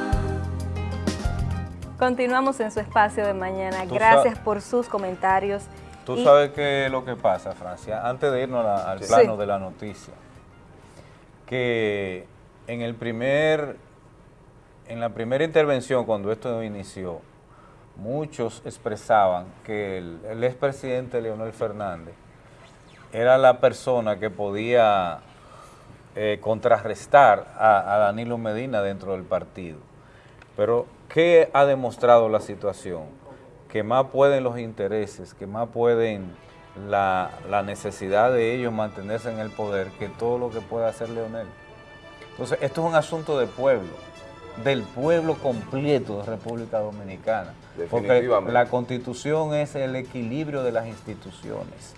Continuamos en su espacio de mañana. Gracias por sus comentarios. Tú Y- sabes qué es lo que pasa, Francia, antes de irnos la- al Sí. plano de la noticia, que en el primer, en la primera intervención cuando esto inició, muchos expresaban que el, el expresidente Leonel Fernández era la persona que podía eh, contrarrestar a, a Danilo Medina dentro del partido. Pero, ¿qué ha demostrado la situación? Que más pueden los intereses, que más pueden la, la necesidad de ellos mantenerse en el poder que todo lo que pueda hacer Leonel. Entonces, esto es un asunto de pueblo, del pueblo completo de República Dominicana. Porque la constitución es el equilibrio de las instituciones.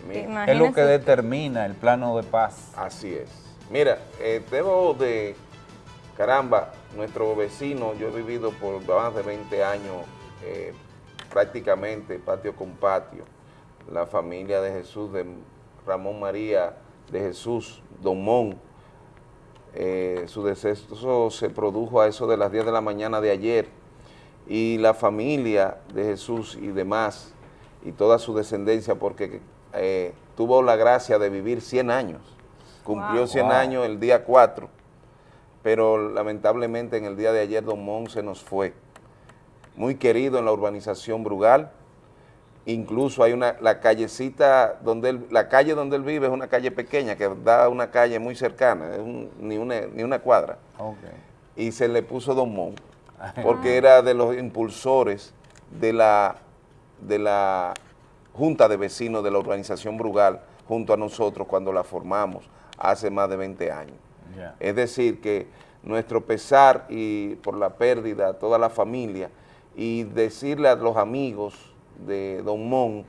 Es lo que determina el plano de paz. Así es. Mira, eh, debo de, caramba, nuestro vecino, yo he vivido por más de 20 años eh, prácticamente patio con patio, la familia de Jesús, de Ramón María de Jesús, Don Mon, eh, su deceso se produjo a eso de las 10 de la mañana de ayer y la familia de Jesús y demás y toda su descendencia porque eh, tuvo la gracia de vivir 100 años, cumplió Wow. 100 Wow. años el día 4, pero lamentablemente en el día de ayer Don Mon se nos fue, muy querido en la urbanización Brugal, incluso hay una, la callecita donde él, la calle donde él vive es una calle pequeña que da a una calle muy cercana, es un- ni, una, ni una cuadra, y se le puso Don Mon, [LAUGHS] porque era de los impulsores de la, de la Junta de Vecinos de la urbanización Brugal, junto a nosotros cuando la formamos hace más de 20 años. Es decir, que nuestro pesar y por la pérdida a toda la familia y decirle a los amigos de Don Mon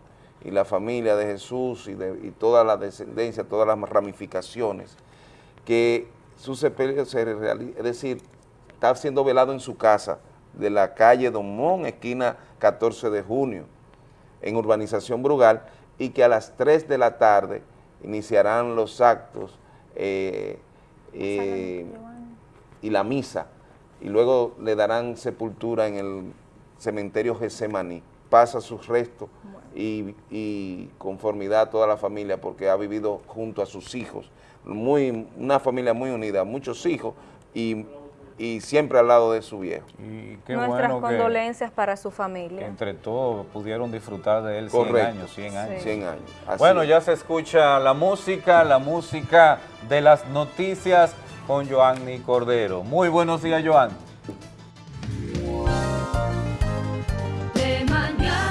y la familia de Jesús y, de, y toda la descendencia, todas las ramificaciones, que su sepelio se realiza, es decir, está siendo velado en su casa de la calle Don Mon, esquina 14 de junio, en Urbanización Brugal, y que a las 3 de la tarde iniciarán los actos eh, eh, y la misa, y luego le darán sepultura en el cementerio Gesemaní. Pasa sus restos y, y conformidad a toda la familia porque ha vivido junto a sus hijos. Muy, una familia muy unida, muchos hijos y, y siempre al lado de su viejo. Y qué Nuestras bueno que condolencias para su familia. entre todos pudieron disfrutar de él 100 Correcto. años, 100 años. Sí. 100 años. Así Bueno, es. ya se escucha la música, la música de las noticias con Joanny Cordero. Muy buenos días, Joan.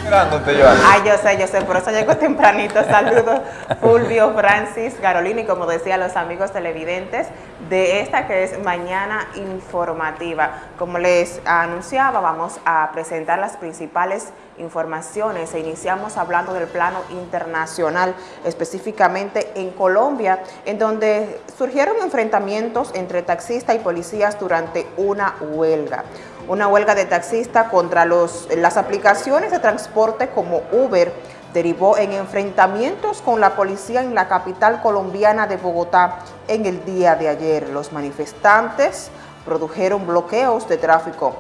Esperándote, Joan. Ay, yo sé, yo sé, por eso llego tempranito. Saludos, [LAUGHS] Fulvio, Francis, Carolina y como decía los amigos televidentes de esta que es Mañana Informativa. Como les anunciaba, vamos a presentar las principales informaciones e iniciamos hablando del plano internacional, específicamente en Colombia, en donde surgieron enfrentamientos entre taxistas y policías durante una huelga una huelga de taxistas contra los, las aplicaciones de transporte como Uber derivó en enfrentamientos con la policía en la capital colombiana de Bogotá en el día de ayer. Los manifestantes produjeron bloqueos de tráfico,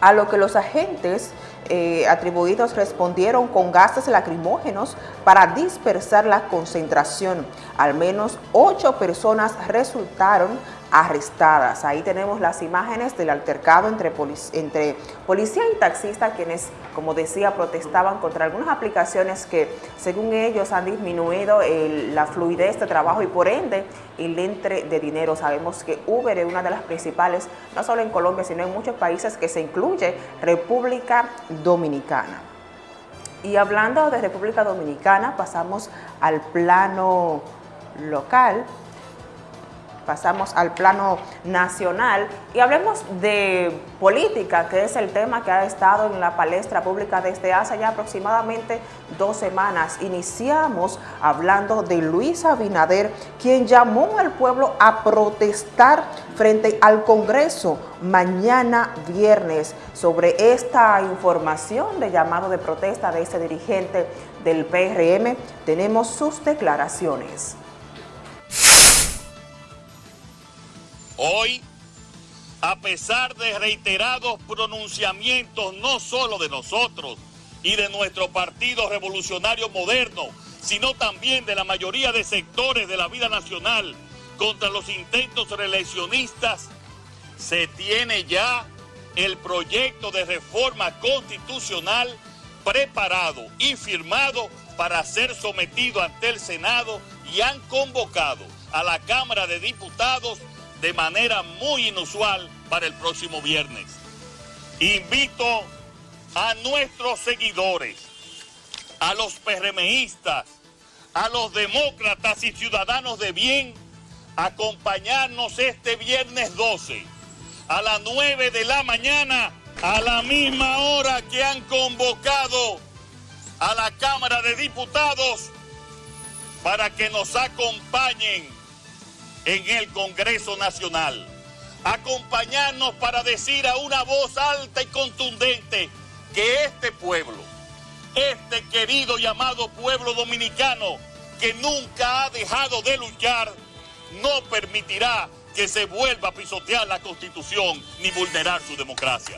a lo que los agentes eh, atribuidos respondieron con gases lacrimógenos para dispersar la concentración. Al menos ocho personas resultaron arrestadas. Ahí tenemos las imágenes del altercado entre, entre policía y taxista, quienes, como decía, protestaban contra algunas aplicaciones que, según ellos, han disminuido la fluidez de trabajo y, por ende, el entre de dinero. Sabemos que Uber es una de las principales, no solo en Colombia, sino en muchos países que se incluye República Dominicana. Y hablando de República Dominicana, pasamos al plano local, pasamos al plano nacional y hablemos de política, que es el tema que ha estado en la palestra pública desde hace ya aproximadamente dos semanas. Iniciamos hablando de Luis Abinader, quien llamó al pueblo a protestar frente al Congreso mañana viernes sobre esta información de llamado de protesta de este dirigente del PRM. Tenemos sus declaraciones. Hoy, a pesar de reiterados pronunciamientos no solo de nosotros y de nuestro Partido Revolucionario Moderno, sino también de la mayoría de sectores de la vida nacional contra los intentos reeleccionistas, se tiene ya el proyecto de reforma constitucional preparado y firmado para ser sometido ante el Senado y han convocado a la Cámara de Diputados de manera muy inusual para el próximo viernes. Invito a nuestros seguidores, a los PRMistas, a los demócratas y ciudadanos de bien, a acompañarnos este viernes 12 a las 9 de la mañana, a la misma hora que han convocado a la Cámara de Diputados para que nos acompañen en el Congreso Nacional. Acompañarnos para decir a una voz alta y contundente que este pueblo, este querido y amado pueblo dominicano, que nunca ha dejado de luchar, no permitirá que se vuelva a pisotear la Constitución ni vulnerar su democracia.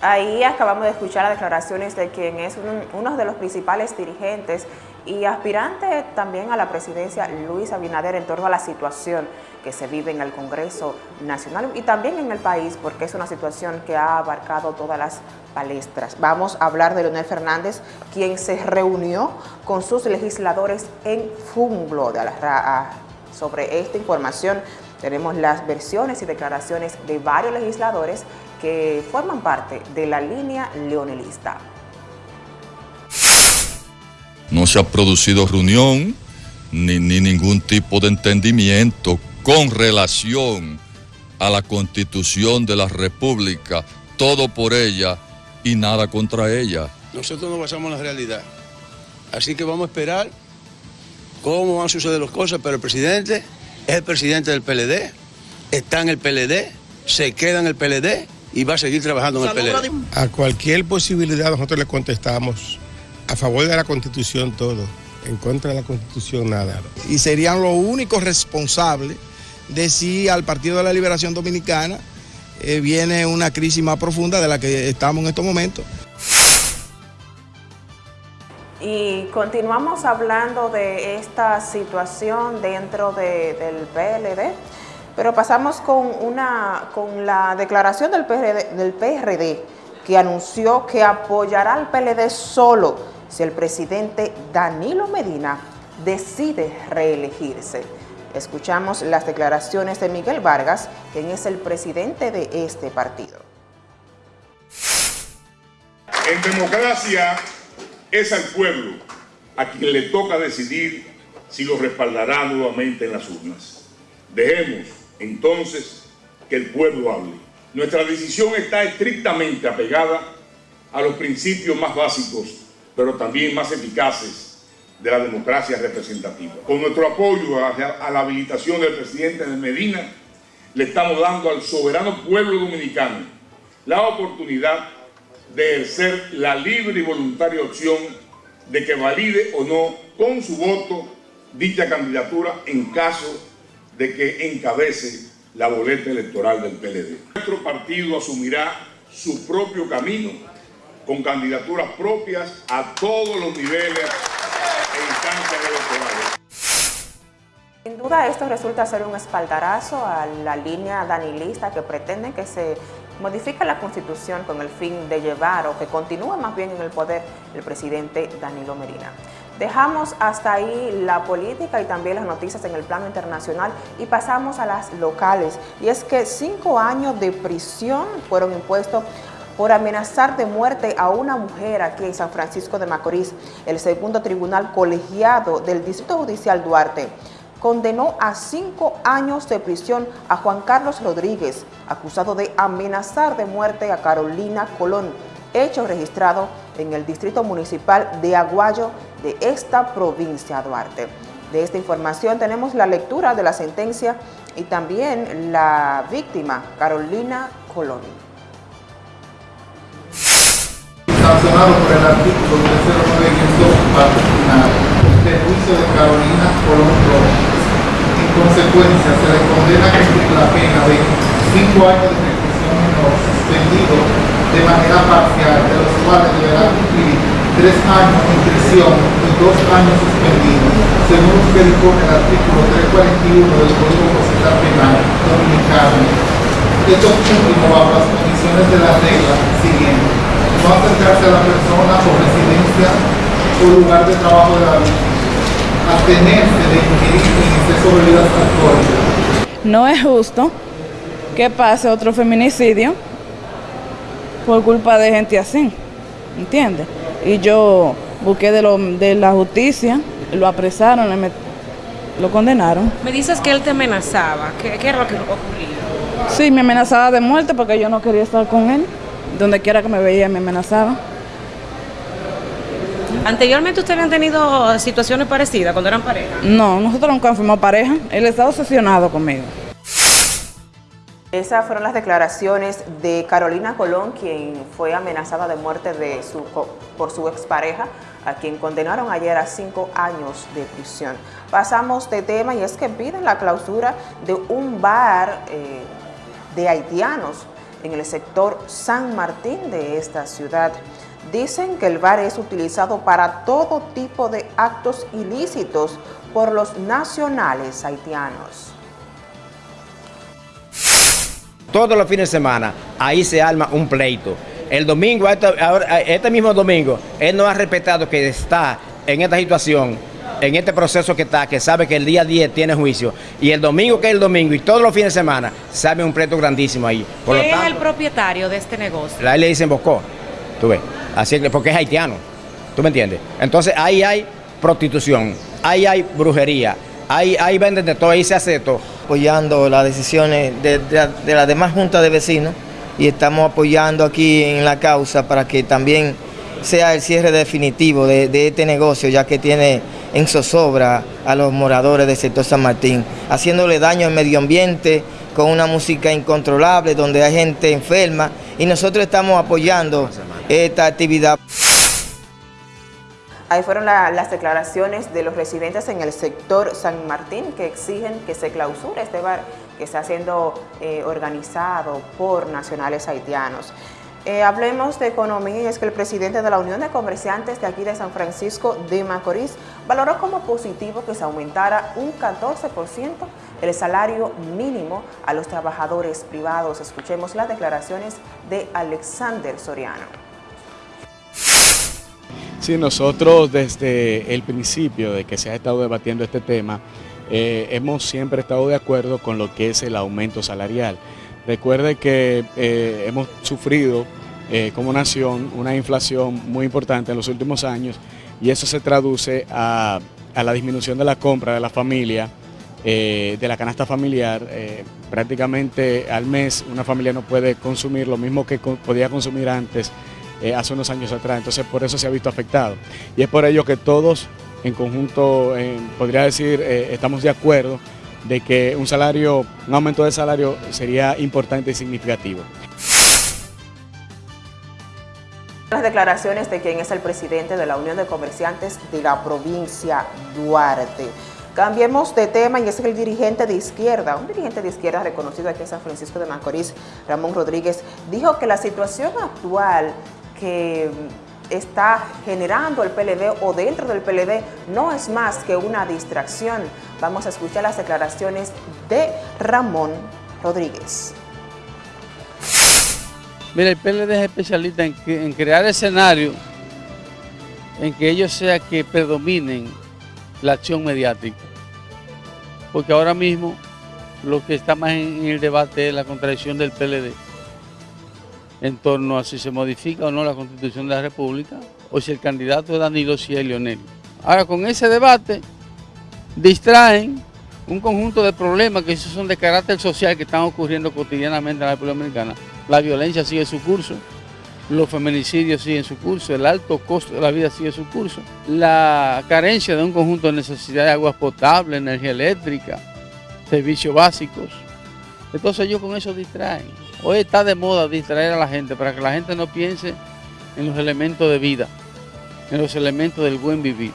Ahí acabamos de escuchar las declaraciones de quien es un- uno de los principales dirigentes y aspirante también a la presidencia, Luis Abinader, en torno a la situación que se vive en el Congreso Nacional y también en el país, porque es una situación que ha abarcado todas las palestras. Vamos a hablar de Leonel Fernández, quien se reunió con sus legisladores en Funglo. De la sobre esta información tenemos las versiones y declaraciones de varios legisladores que forman parte de la línea leonelista. No se ha producido reunión ni, ni ningún tipo de entendimiento con relación a la constitución de la República, todo por ella y nada contra ella. Nosotros nos basamos en la realidad. Así que vamos a esperar cómo van a suceder las cosas, pero el presidente es el presidente del PLD, está en el PLD, se queda en el PLD y va a seguir trabajando en el PLD. A cualquier posibilidad nosotros le contestamos a favor de la constitución todo, en contra de la constitución nada. y serían los únicos responsables de si al Partido de la Liberación Dominicana eh, viene una crisis más profunda de la que estamos en estos momentos. Y continuamos hablando de esta situación dentro de- del PLD, pero pasamos con, una, con la declaración del PRD, del PRD que anunció que apoyará al PLD solo si el presidente Danilo Medina decide reelegirse. Escuchamos las declaraciones de Miguel Vargas, quien es el presidente de este partido. En democracia es al pueblo a quien le toca decidir si lo respaldará nuevamente en las urnas. Dejemos entonces que el pueblo hable. Nuestra decisión está estrictamente apegada a los principios más básicos, pero también más eficaces de la democracia representativa. Con nuestro apoyo a, la habilitación del presidente de Medina, le estamos dando al soberano pueblo dominicano la oportunidad de ejercer la libre y voluntaria opción de que valide o no con su voto dicha candidatura en caso de que encabece la boleta electoral del PLD. Nuestro partido asumirá su propio camino con candidaturas propias a todos los niveles e instancias electorales. Sin duda esto resulta ser un espaldarazo a la línea danilista que pretende que se modifique la constitución con el fin de llevar o que continúe más bien en el poder el presidente Danilo Medina. Dejamos hasta ahí la política y también las noticias en el plano internacional y pasamos a las locales. Y es que cinco años de prisión fueron impuestos por amenazar de muerte a una mujer aquí en San Francisco de Macorís. El segundo tribunal colegiado del Distrito Judicial Duarte condenó a cinco años de prisión a Juan Carlos Rodríguez, acusado de amenazar de muerte a Carolina Colón, hecho registrado en el Distrito Municipal de Aguayo de esta provincia Duarte. De esta información tenemos la lectura de la sentencia y también la víctima, Carolina Colón. Sancionado por el artículo 309 parte final del juicio de Carolina Colón Rojas. En consecuencia, se le condena a cumplir la pena de 5 años de reclusión menor suspendido de manera parcial, de los cuales deberá cumplir 3 años en prisión y 2 años suspendidos, según que dispone el artículo 341 del Código Procesal Penal Dominicano. Esto último bajo las condiciones de la regla siguiente no acercarse a la persona o residencia o lugar de trabajo de la víctima, abstenerse de ingerir en exceso bebidas alcohólicas. No es justo que pase otro feminicidio por culpa de gente así, ¿entiendes? Y yo busqué de, lo, de la justicia, lo apresaron, le met- lo condenaron. Me dices que él te amenazaba. ¿Qué, qué era lo que ocurría? Sí, me amenazaba de muerte porque yo no quería estar con él. Donde quiera que me veía me amenazaba. Anteriormente ustedes habían tenido situaciones parecidas cuando eran pareja. No, nosotros nunca fuimos pareja. Él está obsesionado conmigo. Esas fueron las declaraciones de Carolina Colón, quien fue amenazada de muerte de su, por su expareja, a quien condenaron ayer a cinco años de prisión. Pasamos de tema y es que piden la clausura de un bar eh, de haitianos en el sector San Martín de esta ciudad. Dicen que el bar es utilizado para todo tipo de actos ilícitos por los nacionales haitianos. todos los fines de semana, ahí se arma un pleito. El domingo, este, mismo domingo, él no ha respetado que está en esta situación, en este proceso que está, que sabe que el día 10 tiene juicio, y el domingo que es el domingo, y todos los fines de semana, sabe un pleito grandísimo ahí. Por lo ¿Quién es el propietario de este negocio? la ley le dicen Bocó, tú ves, así que porque es haitiano, ¿tú me entiendes? Entonces ahí hay prostitución, ahí hay brujería, ahí, ahí venden de todo, ahí se hace de todo. apoyando las decisiones de, de- de las demás juntas de vecinos y estamos apoyando aquí en la causa para que también sea el cierre definitivo de, este negocio, ya que tiene en zozobra a los moradores del sector San Martín, haciéndole daño al medio ambiente con una música incontrolable donde hay gente enferma y nosotros estamos apoyando esta actividad. Ahí fueron la- las declaraciones de los residentes en el sector San Martín que exigen que se clausure este bar que está siendo eh, organizado por nacionales haitianos. Eh, hablemos de economía y es que el presidente de la Unión de Comerciantes de aquí de San Francisco de Macorís valoró como positivo que se aumentara un 14% el salario mínimo a los trabajadores privados. Escuchemos las declaraciones de Alexander Soriano. Sí, nosotros desde el principio de que se ha estado debatiendo este tema, eh, hemos siempre estado de acuerdo con lo que es el aumento salarial. Recuerde que eh, hemos sufrido eh, como nación una inflación muy importante en los últimos años y eso se traduce a, la disminución de la compra de la familia, eh, de la canasta familiar. prácticamente al mes una familia no puede consumir lo mismo que podía consumir antes hace unos años atrás, entonces por eso se ha visto afectado. Y es por ello que todos en conjunto, podría decir, estamos de acuerdo de que un salario, un aumento de salario sería importante y significativo. Las declaraciones de quien es el presidente de la Unión de Comerciantes de la provincia Duarte. Cambiemos de tema y es el dirigente de izquierda, un dirigente de izquierda reconocido aquí en San Francisco de Macorís, Ramón Rodríguez, dijo que la situación actual que está generando el PLD o dentro del PLD no es más que una distracción. Vamos a escuchar las declaraciones de Ramón Rodríguez. Mira, el PLD es especialista en, crear escenarios en que ellos sea que predominen la acción mediática. Porque ahora mismo lo que está más en, en el debate es la contradicción del PLD en torno a si se modifica o no la constitución de la República o si el candidato es Danilo, si es Leonel. Ahora con ese debate distraen un conjunto de problemas que son de carácter social que están ocurriendo cotidianamente en la República Dominicana. La violencia sigue su curso, los feminicidios siguen su curso, el alto costo de la vida sigue su curso, la carencia de un conjunto de necesidades de aguas potables, energía eléctrica, servicios básicos. Entonces ellos con eso distraen. Hoy está de moda distraer a la gente para que la gente no piense en los elementos de vida, en los elementos del buen vivir.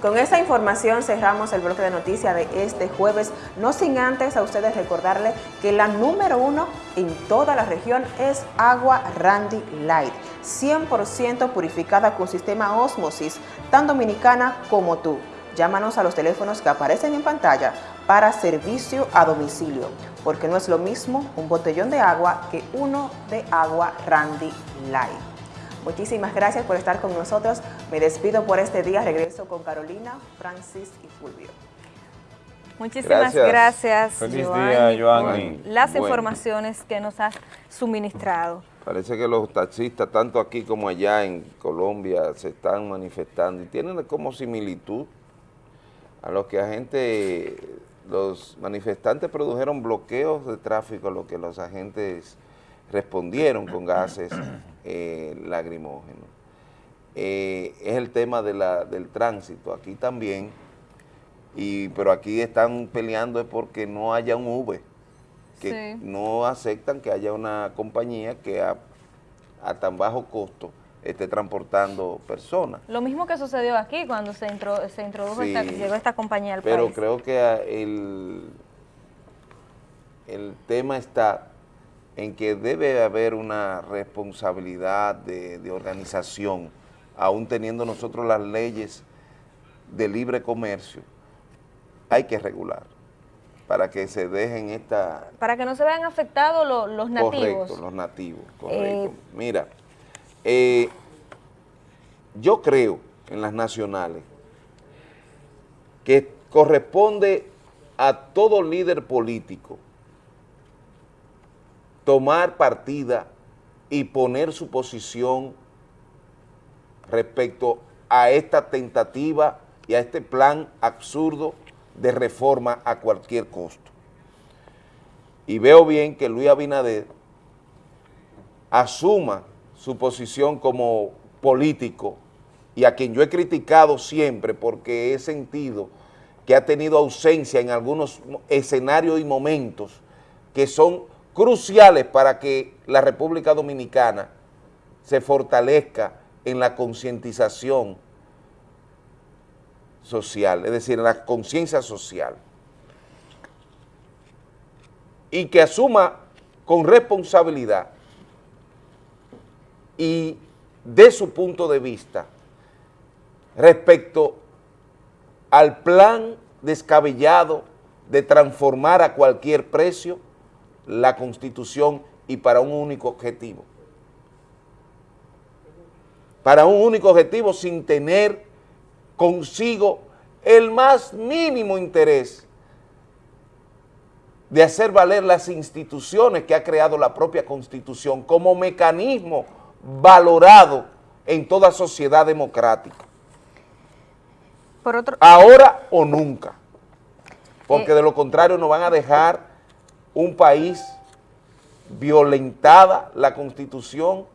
Con esta información cerramos el bloque de noticias de este jueves, no sin antes a ustedes recordarles que la número uno en toda la región es agua Randy Light, 100% purificada con sistema Osmosis, tan dominicana como tú. Llámanos a los teléfonos que aparecen en pantalla para servicio a domicilio, porque no es lo mismo un botellón de agua que uno de agua Randy Light. Muchísimas gracias por estar con nosotros. Me despido por este día. Regreso con Carolina, Francis y Fulvio. Muchísimas Gracias. gracias, Feliz Joanny, día, por las Bueno. informaciones que nos has suministrado. Parece que los taxistas, tanto aquí como allá en Colombia, se están manifestando y tienen como similitud a lo que agentes, los manifestantes produjeron bloqueos de tráfico, a lo que los agentes respondieron con gases [COUGHS] eh, lacrimógenos. Eh, es el tema de la, del tránsito, aquí también, y, pero aquí están peleando es porque no haya un Uber, que Sí. no aceptan que haya una compañía que a, a tan bajo costo esté transportando personas. Lo mismo que sucedió aquí cuando se, intro- se introdujo, Sí, esta, llegó esta compañía al Pero país. creo que ah, el, el tema está en que debe haber una responsabilidad de, de organización, aún teniendo nosotros las leyes de libre comercio, hay que regular para que se dejen esta... Para que no se vean afectados lo- los nativos. Correcto, los nativos, Eh, correcto. Mira, eh, yo creo en las nacionales que corresponde a todo líder político tomar partida y poner su posición respecto a esta tentativa y a este plan absurdo de reforma a cualquier costo. Y veo bien que Luis Abinader asuma su posición como político y a quien yo he criticado siempre porque he sentido que ha tenido ausencia en algunos escenarios y momentos que son cruciales para que la República Dominicana se fortalezca en la concientización social, es decir, en la conciencia social. Y que asuma con responsabilidad y de su punto de vista respecto al plan descabellado de transformar a cualquier precio la Constitución y para un único objetivo. Para un único objetivo sin tener consigo el más mínimo interés de hacer valer las instituciones que ha creado la propia Constitución como mecanismo valorado en toda sociedad democrática. Por otro, Ahora o nunca. Porque de lo contrario nos van a dejar un país violentada la Constitución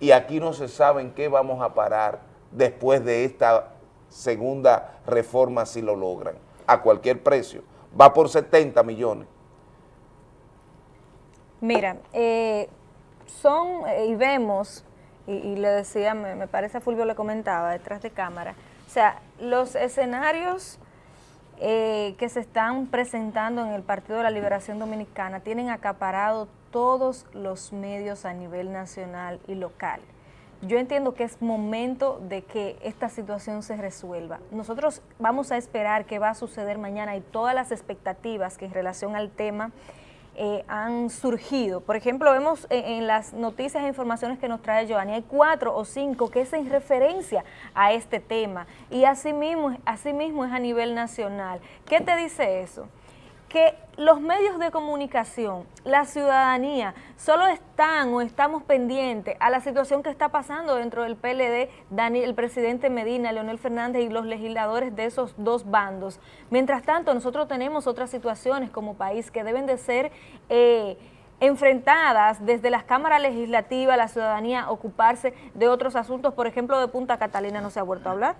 y aquí no se sabe en qué vamos a parar después de esta segunda reforma si lo logran, a cualquier precio. Va por 70 millones. Mira, eh, son, eh, y vemos, y, le decía, me, me parece a Fulvio le comentaba detrás de cámara, o sea, los escenarios eh, que se están presentando en el Partido de la Liberación Dominicana tienen acaparado todos los medios a nivel nacional y local. Yo entiendo que es momento de que esta situación se resuelva. Nosotros vamos a esperar qué va a suceder mañana y todas las expectativas que en relación al tema eh, han surgido. Por ejemplo, vemos en, en las noticias e informaciones que nos trae Giovanni, hay cuatro o cinco que es en referencia a este tema y asimismo, asimismo es a nivel nacional. ¿Qué te dice eso? Que los medios de comunicación, la ciudadanía, solo están o estamos pendientes a la situación que está pasando dentro del PLD, Dani, el presidente Medina, Leonel Fernández y los legisladores de esos dos bandos. Mientras tanto, nosotros tenemos otras situaciones como país que deben de ser... Eh, enfrentadas desde las cámaras legislativas, la ciudadanía ocuparse de otros asuntos, por ejemplo, de Punta Catalina no se ha vuelto a hablar.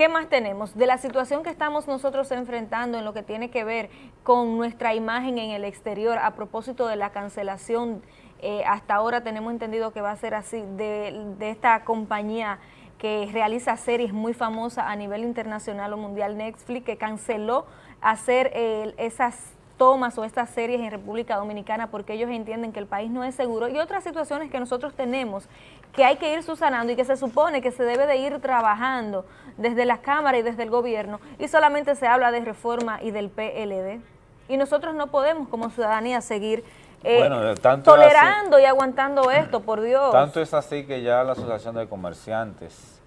¿Qué más tenemos? De la situación que estamos nosotros enfrentando en lo que tiene que ver con nuestra imagen en el exterior a propósito de la cancelación, eh, hasta ahora tenemos entendido que va a ser así, de, esta compañía que realiza series muy famosas a nivel internacional o mundial, Netflix, que canceló hacer eh, esas tomas o estas series en República Dominicana porque ellos entienden que el país no es seguro y otras situaciones que nosotros tenemos que hay que ir subsanando y que se supone que se debe de ir trabajando desde las cámaras y desde el gobierno y solamente se habla de reforma y del PLD y nosotros no podemos como ciudadanía seguir eh, Bueno, tanto es tolerando y aguantando esto, por Dios. Tanto es así que ya la Asociación de Comerciantes,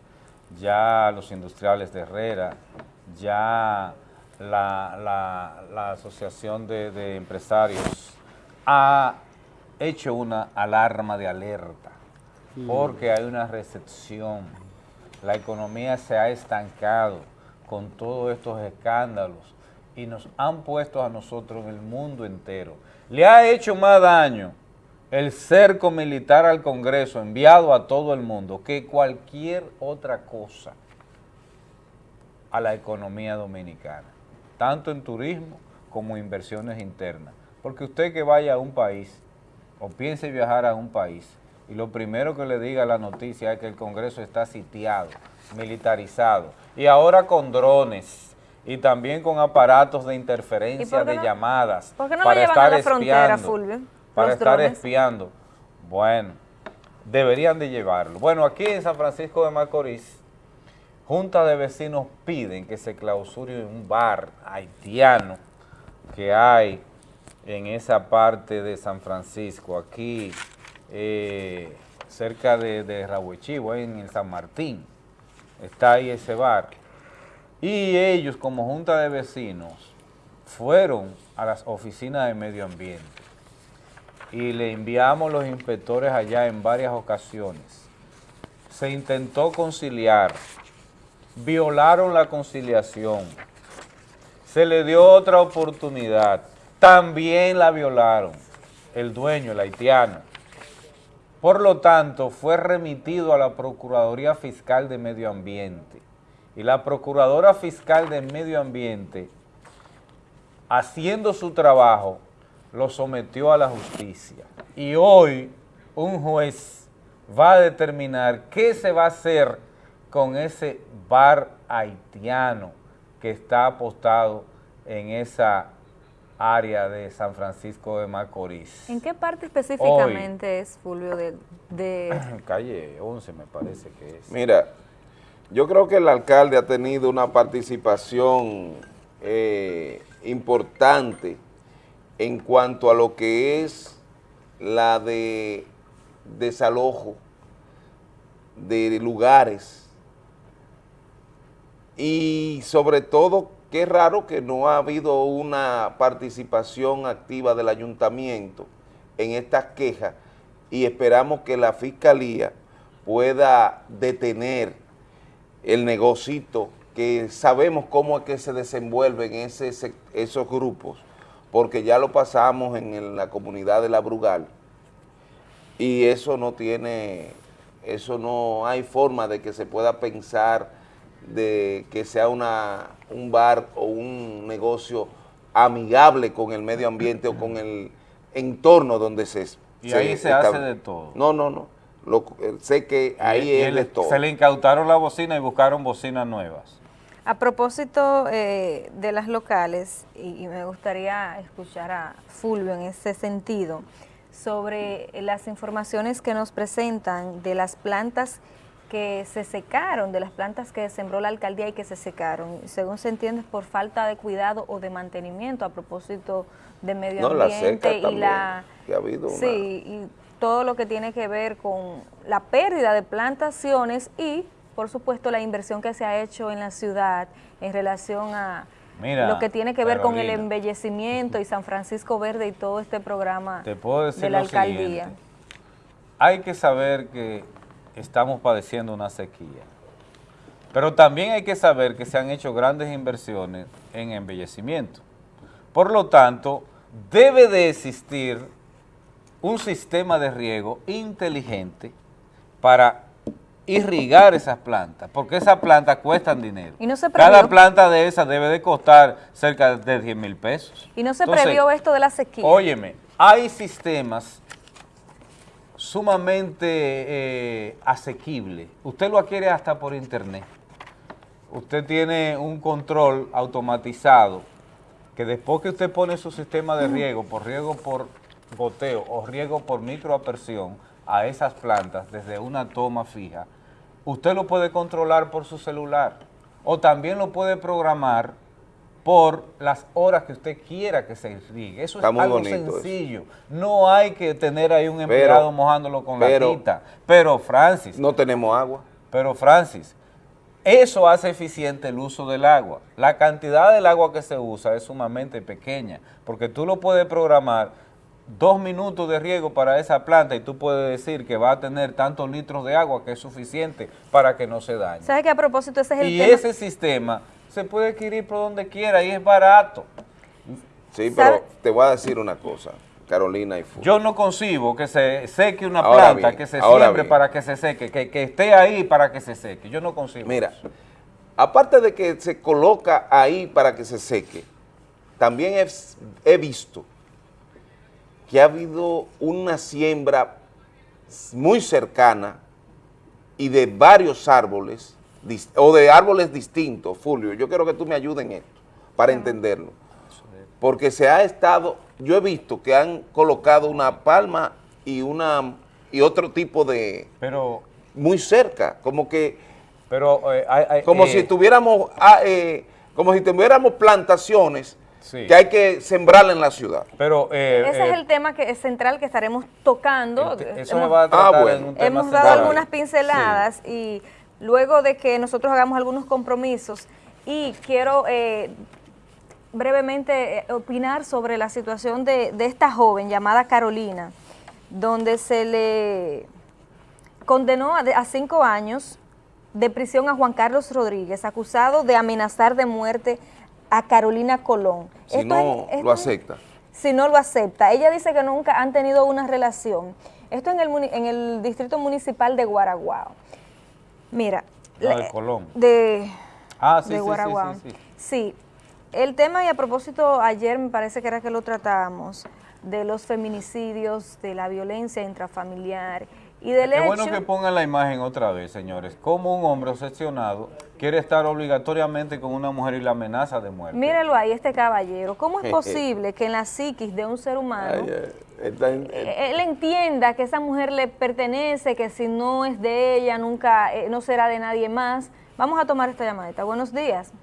ya los industriales de Herrera, ya la, la- la Asociación de, de Empresarios ha hecho una alarma de alerta. Porque hay una recepción. La economía se ha estancado con todos estos escándalos y nos han puesto a nosotros en el mundo entero. Le ha hecho más daño el cerco militar al Congreso enviado a todo el mundo que cualquier otra cosa a la economía dominicana, tanto en turismo como inversiones internas. Porque usted que vaya a un país o piense viajar a un país y lo primero que le diga la noticia es que el Congreso está sitiado, militarizado y ahora con drones y también con aparatos de ¿Y interferencia de no- llamadas por qué no lo para llevan estar a la frontera, espiando, Fulvio? para estar drones. espiando. Bueno, deberían de llevarlo. Bueno, aquí en San Francisco de Macorís, Junta de vecinos piden que se clausure un bar haitiano que hay en esa parte de San Francisco, aquí eh, cerca de, de en el San Martín, está ahí ese bar. Y ellos como Junta de Vecinos fueron a las oficinas de medio ambiente y le enviamos los inspectores allá en varias ocasiones. Se intentó conciliar, violaron la conciliación, se le dio otra oportunidad, también la violaron, el dueño, el haitiano. Por lo tanto, fue remitido a la Procuraduría Fiscal de Medio Ambiente. Y la Procuradora Fiscal de Medio Ambiente, haciendo su trabajo, lo sometió a la justicia. Y hoy un juez va a determinar qué se va a hacer con ese bar haitiano que está apostado en esa área de San Francisco de Macorís. ¿En qué parte específicamente es, Fulvio, de, de [CLEARS THROAT] Calle 11 me parece que es. Mira, yo creo que el alcalde ha tenido una participación eh, importante en cuanto a lo que es la de desalojo de lugares y sobre todo qué raro que no ha habido una participación activa del ayuntamiento en estas quejas y esperamos que la fiscalía pueda detener el negocito que sabemos cómo es que se desenvuelven esos grupos, porque ya lo pasamos en la comunidad de La Brugal y eso no tiene, eso no hay forma de que se pueda pensar de que sea una, un bar o un negocio amigable con el medio ambiente o con el entorno donde se Y ahí se hace de todo. No, no, no. Lo- eh, sé que ahí Y es de todo. Se le incautaron la bocina y buscaron bocinas nuevas. A propósito eh, de las locales, y, y me gustaría escuchar a Fulvio en ese sentido, sobre las informaciones que nos presentan de las plantas que se secaron, de las plantas que sembró la alcaldía y que se secaron, según se entiende por falta de cuidado o de mantenimiento a propósito de medio No, la ambiente seca y también, la que ha habido una- sí y todo lo que tiene que ver con la pérdida de plantaciones y por supuesto la inversión que se ha hecho en la ciudad en relación a Mira, lo que tiene que ver con el embellecimiento y San Francisco Verde y todo este programa Te puedo decir de la lo alcaldía. siguiente. Hay que saber que estamos padeciendo una sequía. Pero también hay que saber que se han hecho grandes inversiones en embellecimiento. Por lo tanto, debe de existir un sistema de riego inteligente para irrigar esas plantas, porque esas plantas cuestan dinero. Y no se Cada planta de esas debe de costar cerca de 10 mil pesos. Y no se Entonces, previó esto de la sequía. Óyeme, hay sistemas sumamente eh, asequibles. Usted lo adquiere hasta por internet. Usted tiene un control automatizado que después que usted pone su sistema de riego, por riego por goteo o riego por microapersión a esas plantas desde una toma fija, usted lo puede controlar por su celular o también lo puede programar por las horas que usted quiera que se irrigue. Eso Está es muy algo eso. sencillo. No hay que tener ahí un empleado mojándolo con pero- la quita. Pero, Francis... No tenemos agua. Pero, Francis, eso hace eficiente el uso del agua. La cantidad del agua que se usa es sumamente pequeña, porque tú lo puedes programar dos minutos de riego para esa planta y tú puedes decir que va a tener tantos litros de agua que es suficiente para que no se dañe. ¿Sabes que a propósito ese es el Y tema? ese sistema se puede adquirir por donde quiera y es barato. Sí, ¿Sabe? pero te voy a decir una cosa, Carolina y Fu. Yo no concibo que se seque una Ahora planta, bien, que se siembre para que se seque, que, que esté ahí para que se seque. Yo no concibo Mira, eso. aparte de que se coloca ahí para que se seque, también he, he visto que ha habido una siembra muy cercana y de varios árboles, o de árboles distintos, Fulvio, yo quiero que tú me ayudes en esto, para entenderlo. Porque se ha estado, yo he visto que han colocado una palma y una y otro tipo de pero muy cerca, como que pero eh, hay- como eh, si tuviéramos ah, eh, como si tuviéramos plantaciones Sí. que hay que sembrar en la ciudad. Pero eh, Ese es el tema que es central que estaremos tocando. eso Hemos- va a tratar Ah, bueno. en un tema Hemos dado central. algunas pinceladas y luego de que nosotros hagamos algunos compromisos y quiero eh, brevemente eh, opinar sobre la situación de, de esta joven llamada Carolina, donde se le condenó a, cinco años de prisión a Juan Carlos Rodríguez, acusado de amenazar de muerte a Carolina Colón. Si Esto no es- esto lo es- acepta. si no lo acepta. Ella dice que nunca han tenido una relación. Esto en el, en el distrito municipal de Guaraguao. Mira. La- de Colón. De, Ah, sí, de sí, sí, Guaraguao. sí, sí. Sí, el tema, y a propósito, ayer me parece que era que lo tratábamos, de los feminicidios, de la violencia intrafamiliar y del Es hecho... bueno que pongan la imagen otra vez, señores. Como un hombre obsesionado quiere estar obligatoriamente con una mujer y la amenaza de muerte. Míralo ahí, este caballero. ¿Cómo es [LAUGHS] posible que en la psiquis de un ser humano Ay, eh, eh, él entienda que esa mujer le pertenece, que si no es de ella, nunca, eh, no será de nadie más? Vamos a tomar esta llamadita. Buenos días.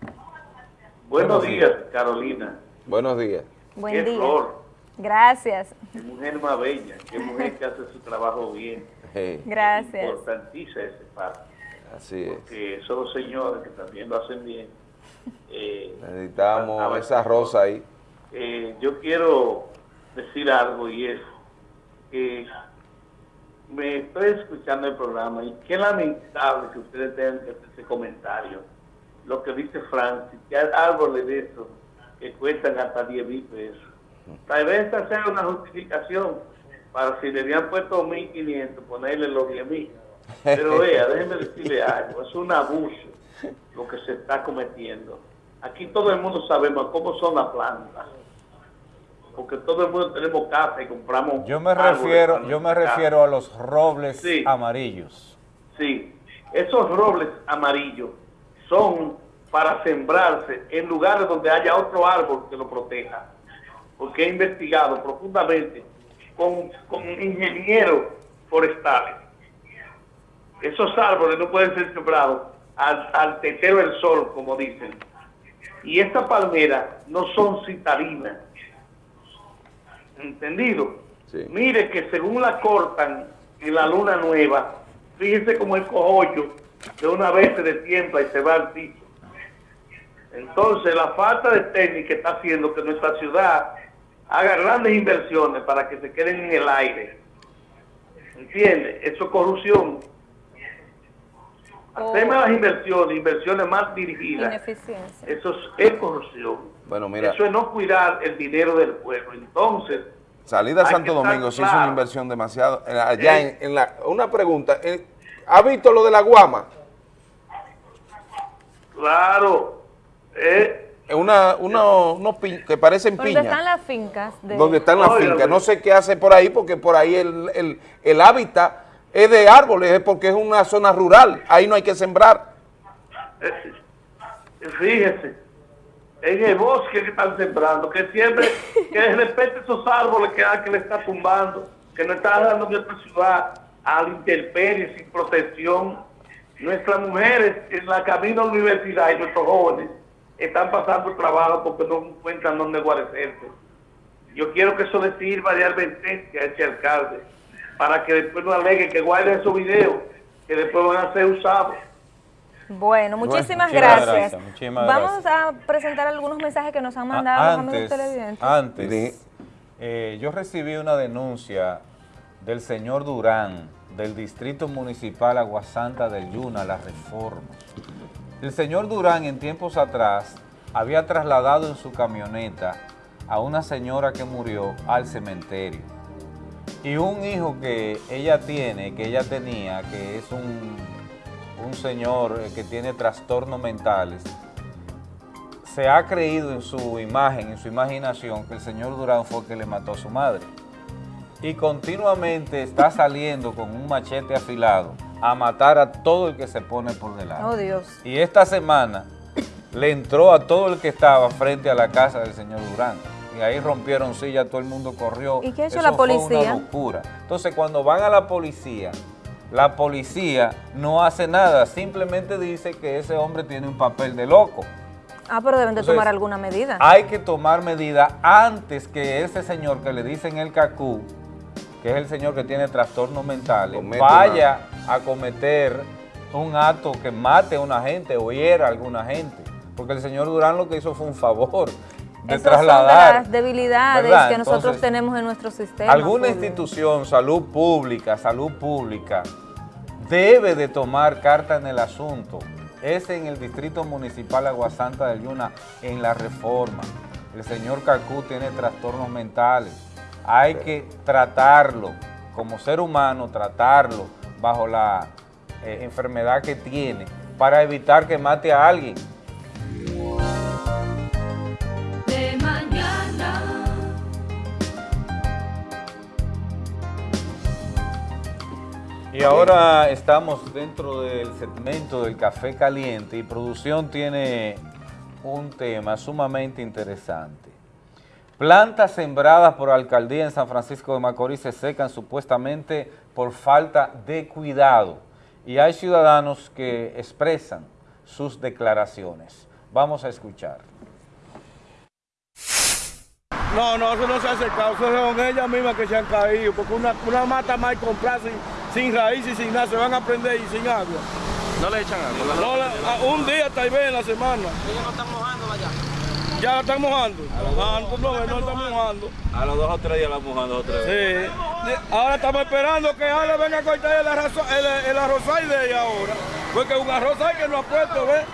Buenos días, Carolina. Buenos días. Buen Qué día. flor, Gracias. qué mujer más bella, qué mujer que hace su trabajo bien. Hey, Gracias. Importantísima ese parte, así es. porque son los señores que también lo hacen bien. Eh, Necesitamos faltaba esa rosa ahí. Eh, yo quiero decir algo y es que me estoy escuchando el programa y qué lamentable que ustedes tengan que hacer ese comentario. Lo que dice Francis, que hay árboles de esos que cuestan hasta 10 mil pesos. Tal vez esta sea una justificación para si le habían puesto 1.500, ponerle los 10 mil. Pero vea, déjenme decirle algo, es un abuso lo que se está cometiendo. Aquí todo el mundo sabemos cómo son las plantas. Porque todo el mundo tenemos casa y compramos. Yo me refiero, yo me refiero a los robles Sí. amarillos. Sí, esos robles amarillos son para sembrarse en lugares donde haya otro árbol que lo proteja. Porque he investigado profundamente con, con ingenieros forestales. Esos árboles no pueden ser sembrados al, al tetero del sol, como dicen. Y estas palmeras no son citadinas. ¿Entendido? Mire que según la cortan en la luna nueva, fíjese como el cojollo de una vez se destiempa y se va al piso. Entonces la falta de técnica está haciendo que nuestra ciudad haga grandes inversiones para que se queden en el aire. ¿Entiende? Eso es corrupción. Hacemos las inversiones, inversiones más dirigidas. Eso es, es corrupción. Bueno, mira, Eso es no cuidar el dinero del pueblo. Entonces, salida a Santo Domingo se hizo claro. una inversión demasiado. Allá Eh. en, en la, una pregunta, eh, ¿ha visto lo de la guama? Claro. Eh, Una, una, unos pi- que parecen ¿Dónde piñas. están las fincas? De... donde están las fincas. No sé qué hace por ahí, porque por ahí el, el, el hábitat es de árboles, es porque es una zona rural. Ahí no hay que sembrar. Fíjese, en el bosque que están sembrando, que siempre, que respete esos árboles que, que le está tumbando, que no está dando nuestra ciudad a la intemperie sin protección. Nuestras mujeres en la camino a la universidad y nuestros jóvenes están pasando trabajo porque no encuentran dónde guarecerse. Yo quiero que eso le sirva de advertencia a ese alcalde, para que después no alegue que guarden esos videos, que después van a ser usados. Bueno, Bueno, muchísimas gracias. gracias, muchísimas Vamos a presentar algunos mensajes que nos han mandado los amigos antes, televidentes. antes eh, yo recibí una denuncia del señor Durán, del Distrito Municipal Aguasanta del Yuna, La Reforma. El señor Durán en tiempos atrás había trasladado en su camioneta a una señora que murió al cementerio. Y un hijo que ella tiene, que ella tenía, que es un, un señor eh, que tiene trastornos mentales, se ha creído en su imagen, en su imaginación, que el señor Durán fue el que le mató a su madre. Y continuamente está saliendo con un machete afilado a matar a todo el que se pone por delante. Oh, Dios. Y esta semana le entró a todo el que estaba frente a la casa del señor Durán. Y ahí rompieron sillas, todo el mundo corrió. ¿Y qué ha hecho Eso la fue policía? una locura. Entonces, cuando van a la policía, la policía no hace nada, simplemente dice que ese hombre tiene un papel de loco. Ah, pero deben de Entonces, tomar alguna medida. Hay que tomar medidas antes que ese señor que le dicen el cacú, que es el señor que tiene trastornos mentales, Comete vaya a cometer un acto que mate a una gente o hiera a alguna gente. Porque el señor Durán lo que hizo fue un favor de Esas son de trasladar. las debilidades ¿verdad? que nosotros Entonces, tenemos en nuestro sistema. Alguna institución, salud pública, salud pública, debe de tomar carta en el asunto. Es en el Distrito Municipal Aguasanta del Yuna, en la reforma. El señor Cacú tiene trastornos mentales. Hay que tratarlo como ser humano, tratarlo bajo la eh, enfermedad que tiene para evitar que mate a alguien. de mañana. Y ahora estamos dentro del segmento del café caliente y producción tiene un tema sumamente interesante. Plantas sembradas por alcaldía en San Francisco de Macorís se secan supuestamente por falta de cuidado y hay ciudadanos que expresan sus declaraciones. Vamos a escuchar. No, no, eso no se ha secado, eso son ellas mismas que se han caído, porque una, una mata mal comprada sin, sin raíz y sin nada, se van a prender y sin agua. No le echan agua. No, la- a- un día tal vez en la semana. Ellos no están mojando allá. Ya la están mojando. Ah, no, no, no están mojando. A los dos o tres días la mojando otra Sí. vez. De- Ahora estamos esperando que Ale venga a cortar el, arroz, el, el arrozal de ella ahora. Porque un arrozal que no ha puesto, ¿ves?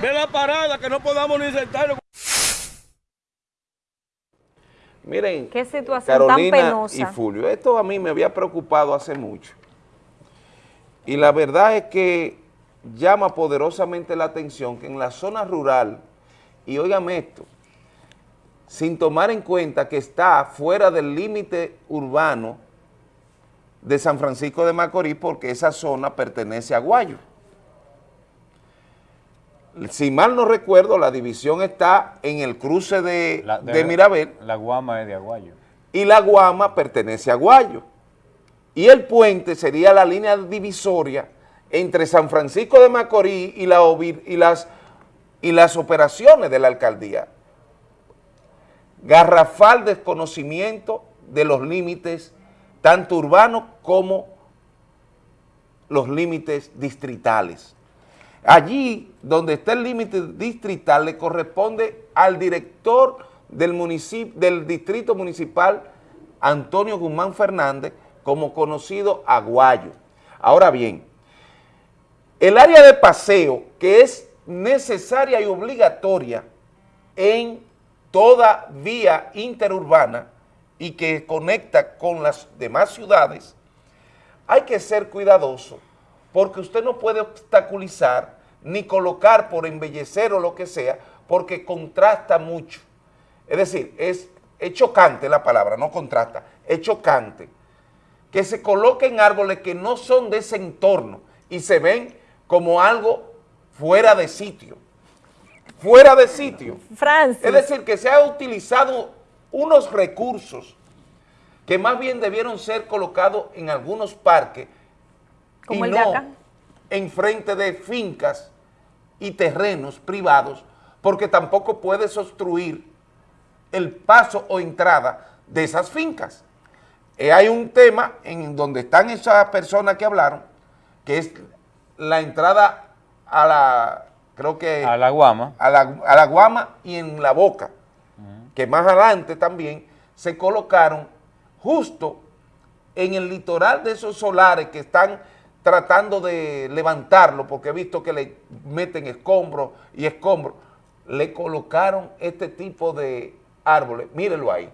Ve la parada, que no podamos ni sentarnos. Miren, Qué situación Carolina tan penosa. y Fulvio, esto a mí me había preocupado hace mucho. Y la verdad es que llama poderosamente la atención que en la zona rural, y óigame esto, sin tomar en cuenta que está fuera del límite urbano de San Francisco de Macorís, porque esa zona pertenece a Guayo. si mal no recuerdo, la división está en el cruce de, La- de Mirabel La guama es de Aguayo. y la Guama pertenece a Guayo. Y el puente sería la línea divisoria entre San Francisco de Macorís y, la, y, las, y las operaciones de la alcaldía. Garrafal desconocimiento de los límites, tanto urbanos como los límites distritales. Allí donde está el límite distrital le corresponde al director del, municipio, del distrito municipal, Antonio Guzmán Fernández, como conocido Aguayo. Ahora bien, el área de paseo que es necesaria y obligatoria en toda vía interurbana y que conecta con las demás ciudades, hay que ser cuidadoso porque usted no puede obstaculizar ni colocar por embellecer o lo que sea, porque contrasta mucho. Es decir, es, es chocante la palabra, no contrasta, es chocante que se coloquen árboles que no son de ese entorno y se ven como algo fuera de sitio. Fuera de sitio. Francis. Es decir, que se ha utilizado unos recursos que más bien debieron ser colocados en algunos parques Como y el de no acá. en frente de fincas y terrenos privados, porque tampoco puedes obstruir el paso o entrada de esas fincas. Eh, hay un tema en donde están esas personas que hablaron, que es la entrada a la, creo que... A la guama. A la, a la guama y en la boca, que más adelante también se colocaron justo en el litoral de esos solares que están tratando de levantarlo, porque he visto que le meten escombros y escombros, le colocaron este tipo de árboles, mírenlo ahí.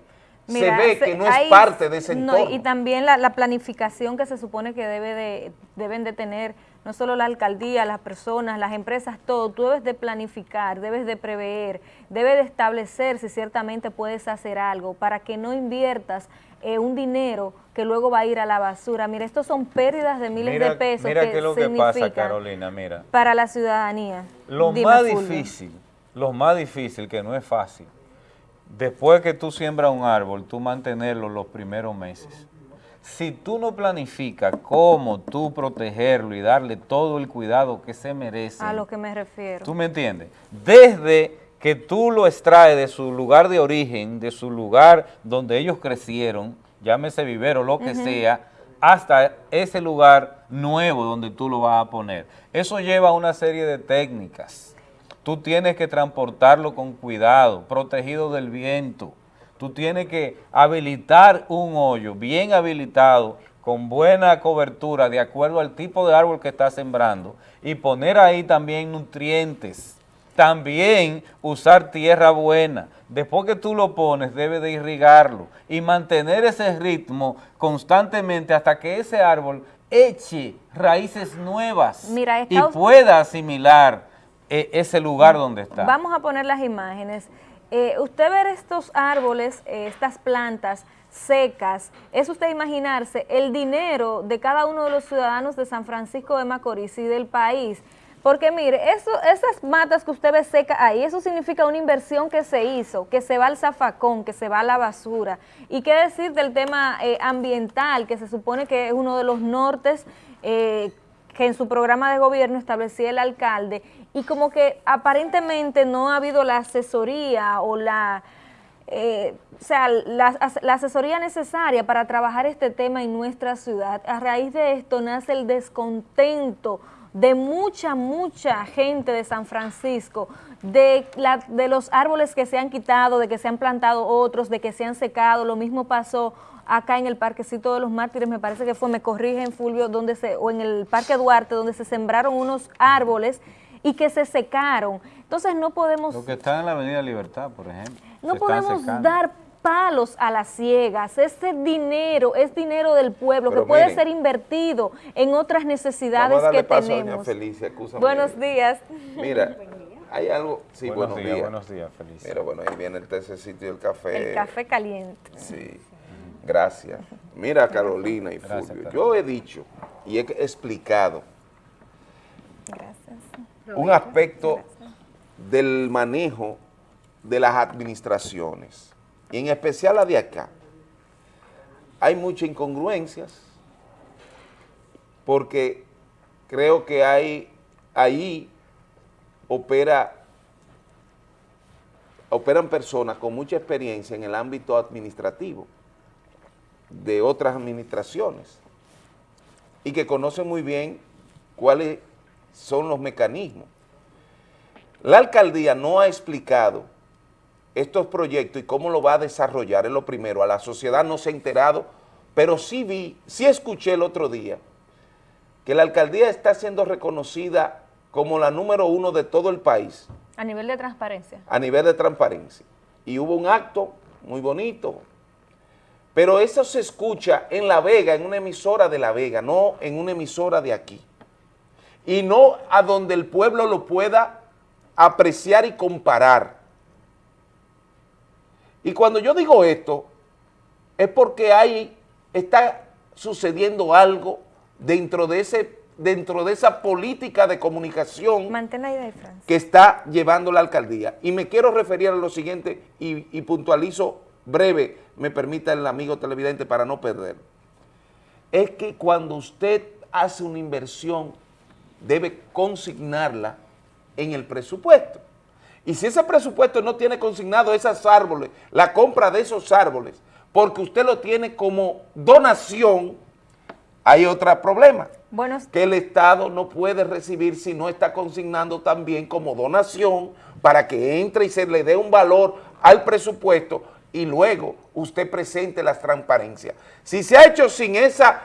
Mira, se ve se- que no es hay- parte de ese no, entorno. y también la, la planificación que se supone que debe de, deben de tener no solo la alcaldía, las personas, las empresas, todo. Tú debes de planificar, debes de prever, debes de establecer si ciertamente puedes hacer algo para que no inviertas eh, un dinero que luego va a ir a la basura. Mira, estos son pérdidas de miles Mira, de pesos mira que qué es lo que pasa, significan Carolina, mira. para la ciudadanía. Lo Dime, más Fulvio. difícil, lo más difícil, que no es fácil, después que tú siembras un árbol, tú mantenerlo los primeros meses. Si tú no planificas cómo tú protegerlo y darle todo el cuidado que se merece, A lo que me refiero. ¿Tú me entiendes? Desde que tú lo extraes de su lugar de origen, de su lugar donde ellos crecieron, llámese vivero, lo que sea, hasta ese lugar nuevo donde tú lo vas a poner. Eso lleva una serie de técnicas. Tú tienes que transportarlo con cuidado, protegido del viento. Tú tienes que habilitar un hoyo bien habilitado, con buena cobertura, de acuerdo al tipo de árbol que estás sembrando, y poner ahí también nutrientes. También usar tierra buena. Después que tú lo pones, debes de irrigarlo y mantener ese ritmo constantemente hasta que ese árbol eche raíces nuevas Mira, y pueda asimilar eh, ese lugar donde está. Vamos a poner las imágenes. Eh, usted ver estos árboles, eh, estas plantas secas, es usted imaginarse el dinero de cada uno de los ciudadanos de San Francisco de Macorís y del país. Porque mire, eso, esas matas que usted ve secas ahí, eso significa una inversión que se hizo, que se va al zafacón, que se va a la basura. Y qué decir del tema eh, ambiental, que se supone que es uno de los nortes eh, que en su programa de gobierno establecía el alcalde y como que aparentemente no ha habido la asesoría o la, eh, o sea, la, as- la asesoría necesaria para trabajar este tema en nuestra ciudad. A raíz de esto nace el descontento de mucha, mucha gente de San Francisco, de, la- de los árboles que se han quitado, de que se han plantado otros, de que se han secado. Lo mismo pasó acá en el Parquecito de los Mártires, me parece que fue, me corrigen Fulvio, donde se, o en el Parque Duarte, donde se sembraron unos árboles y que se secaron. Entonces no podemos, Lo que está en la Avenida Libertad, por ejemplo. no podemos secando. dar palos a las ciegas. Ese dinero es dinero del pueblo Pero que puede ser invertido en otras necesidades Vamos a darle que paso a doña tenemos. Felicia. Buenos días. Mira, [LAUGHS] hay algo, sí, Buenos buenos, días, días. buenos días, Felicia. Mira, bueno, ahí viene el tececito y el café. El café caliente. Sí, gracias. Mira, Carolina y Gracias, Fulvio, yo he dicho y he explicado un aspecto del manejo de las administraciones, y en especial la de acá, hay muchas incongruencias, porque creo que hay, ahí opera, operan personas con mucha experiencia en el ámbito administrativo de otras administraciones y que conocen muy bien cuáles son los mecanismos. La alcaldía no ha explicado estos proyectos y cómo lo va a desarrollar, es lo primero, a la sociedad no se ha enterado, pero sí vi, sí escuché el otro día que la alcaldía está siendo reconocida como la número uno de todo el país A nivel de transparencia. a nivel de transparencia. Y hubo un acto muy bonito, pero eso se escucha en La Vega, en una emisora de La Vega, no en una emisora de aquí. Y no a donde el pueblo lo pueda apreciar y comparar. Y cuando yo digo esto, es porque ahí está sucediendo algo dentro de, ese, dentro de esa política de comunicación que está llevando la alcaldía. Y me quiero referir a lo siguiente y, y puntualizo breve, me permita el amigo televidente para no perder. Es que cuando usted hace una inversión, debe consignarla en el presupuesto. Y si ese presupuesto no tiene consignado esos árboles, la compra de esos árboles, porque usted lo tiene como donación, hay otro problema que el Estado no puede recibir si no está consignando también como donación para que entre y se le dé un valor al presupuesto y luego usted presente las transparencias. Si se ha hecho sin esa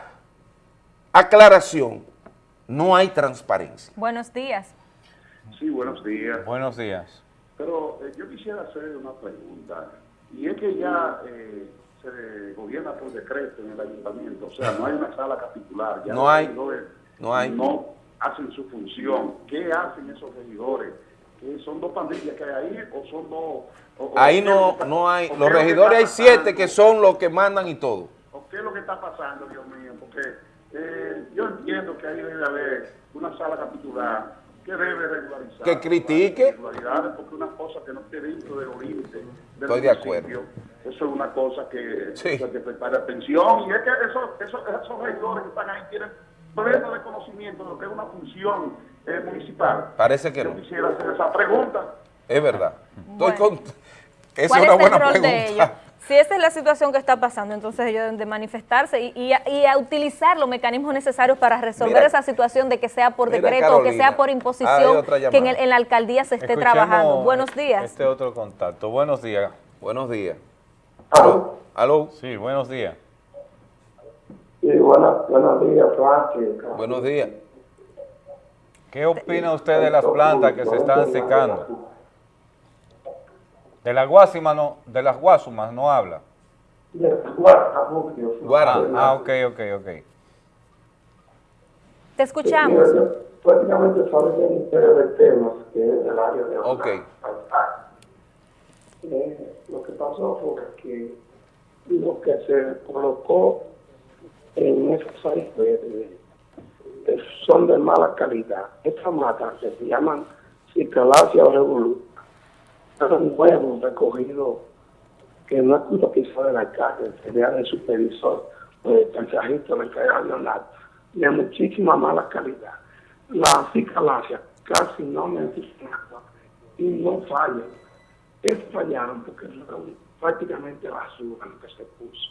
aclaración, no hay transparencia. Buenos días. Sí, buenos días. Buenos días. Pero eh, yo quisiera hacer una pregunta. Y es que ya eh, se gobierna por decreto en el ayuntamiento. O sea, no hay una sala capitular. Ya No hay. No hay. No hacen su función. ¿Qué hacen esos regidores? ¿Qué ¿Son dos pandillas que hay ahí o son dos...? o- o- Ahí no, no hay, o los regidores hay siete que son los que mandan y todo. ¿O qué es lo que está pasando, Dios mío? Porque eh, yo entiendo que ahí debe haber una sala capitular que debe regularizar. Que critique. Porque una cosa que no esté dentro de los límites del Estoy de acuerdo. Eso es una cosa que Sí. hay que prestar atención. Y es que esos, esos, esos regidores que están ahí tienen pleno de conocimiento de lo que es una función eh, municipal. Parece que Yo no. quisiera hacer esa pregunta. Es verdad. Estoy con- Esa ¿Cuál es una es el buena rol de pregunta. ellos? Si esa es la situación que está pasando, entonces ellos deben de manifestarse y, y a, y a utilizar los mecanismos necesarios para resolver Mira. esa situación de que sea por decreto o que sea por imposición, que en, el- en la alcaldía se esté Escuchemos trabajando. Buenos días. Este otro contacto. Buenos días. Buenos días. ¿Aló? ¿Aló? Sí, buenos días. Sí, buenos, buenos días, Francis. Buenos días. ¿Qué opina usted de las plantas que se están secando? De las guásimas no, de las guasumas no habla. Ah, ah, ok, ok, ok. Te escuchamos. Prácticamente solo que interés del tema, que es del área de Ok. Eh, lo que pasó fue que lo que se colocó en esos áreas verdes son de mala calidad. Estas matas que se llaman Cicalacia o Revolú, son huevos recogidos que no es culpa quizá de la calle, sería del supervisor o del mensajito del regional, de muchísima mala calidad. La cicalacia casi no necesitan agua y no fallan. Estos fallaron porque fueron prácticamente basura lo que se puso.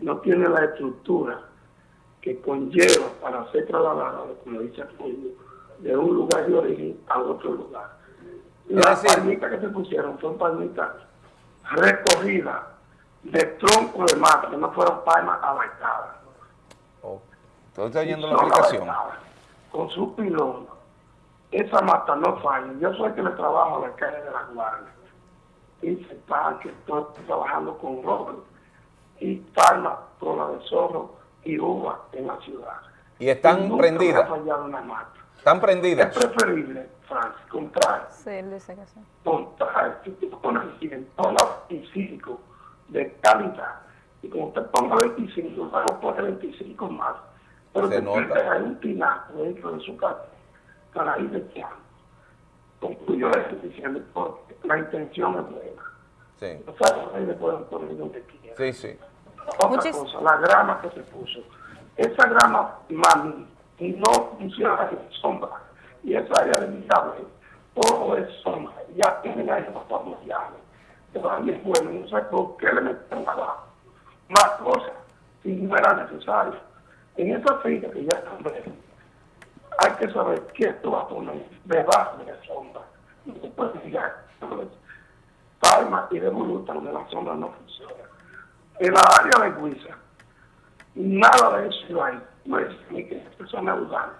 No tiene la estructura que conlleva para ser trasladado, como dice Fulvio, de un lugar de origen a otro lugar. Las palmitas que se pusieron son palmitas recogidas de tronco de mata, que no fueron palmas abaitadas. Entonces, oyendo la abaitadas, Con su pilón. Esa mata no falla. Yo soy el que le trabajo a la calle de la Guardia. Y se está que estoy trabajando con Robert y palma, cola de zorro y uva en la ciudad. Y están nunca prendidas. Están prendidas. Es preferible, Francis, comprar Sí, él dice que sí. comprar con el dólar 25 de calidad. Y como usted ponga 25, luego pone 25 más. Pero Se que nota. tenga un tinaco dentro de su casa para ir echando. concluyo esto diciendo porque la intención es buena. Sí, Los árboles pueden poner donde quieran. sí, sí. Otra cosa, la grama que se puso. Esa grama, mami, no funciona en sombra. Y esa área de mi tablet, todo es sombra. Ya tienen ahí los familiares. Todavía es bueno, no sé por qué le metieron abajo. Más cosas, si no era necesario. En esa finca que ya están verdes, hay que saber qué tú vas a poner debajo de la sombra. No se puede fijar. Palma y de donde la sombra no funciona. En la área de Guisa, nada de eso hay. No es ni que es persona udal.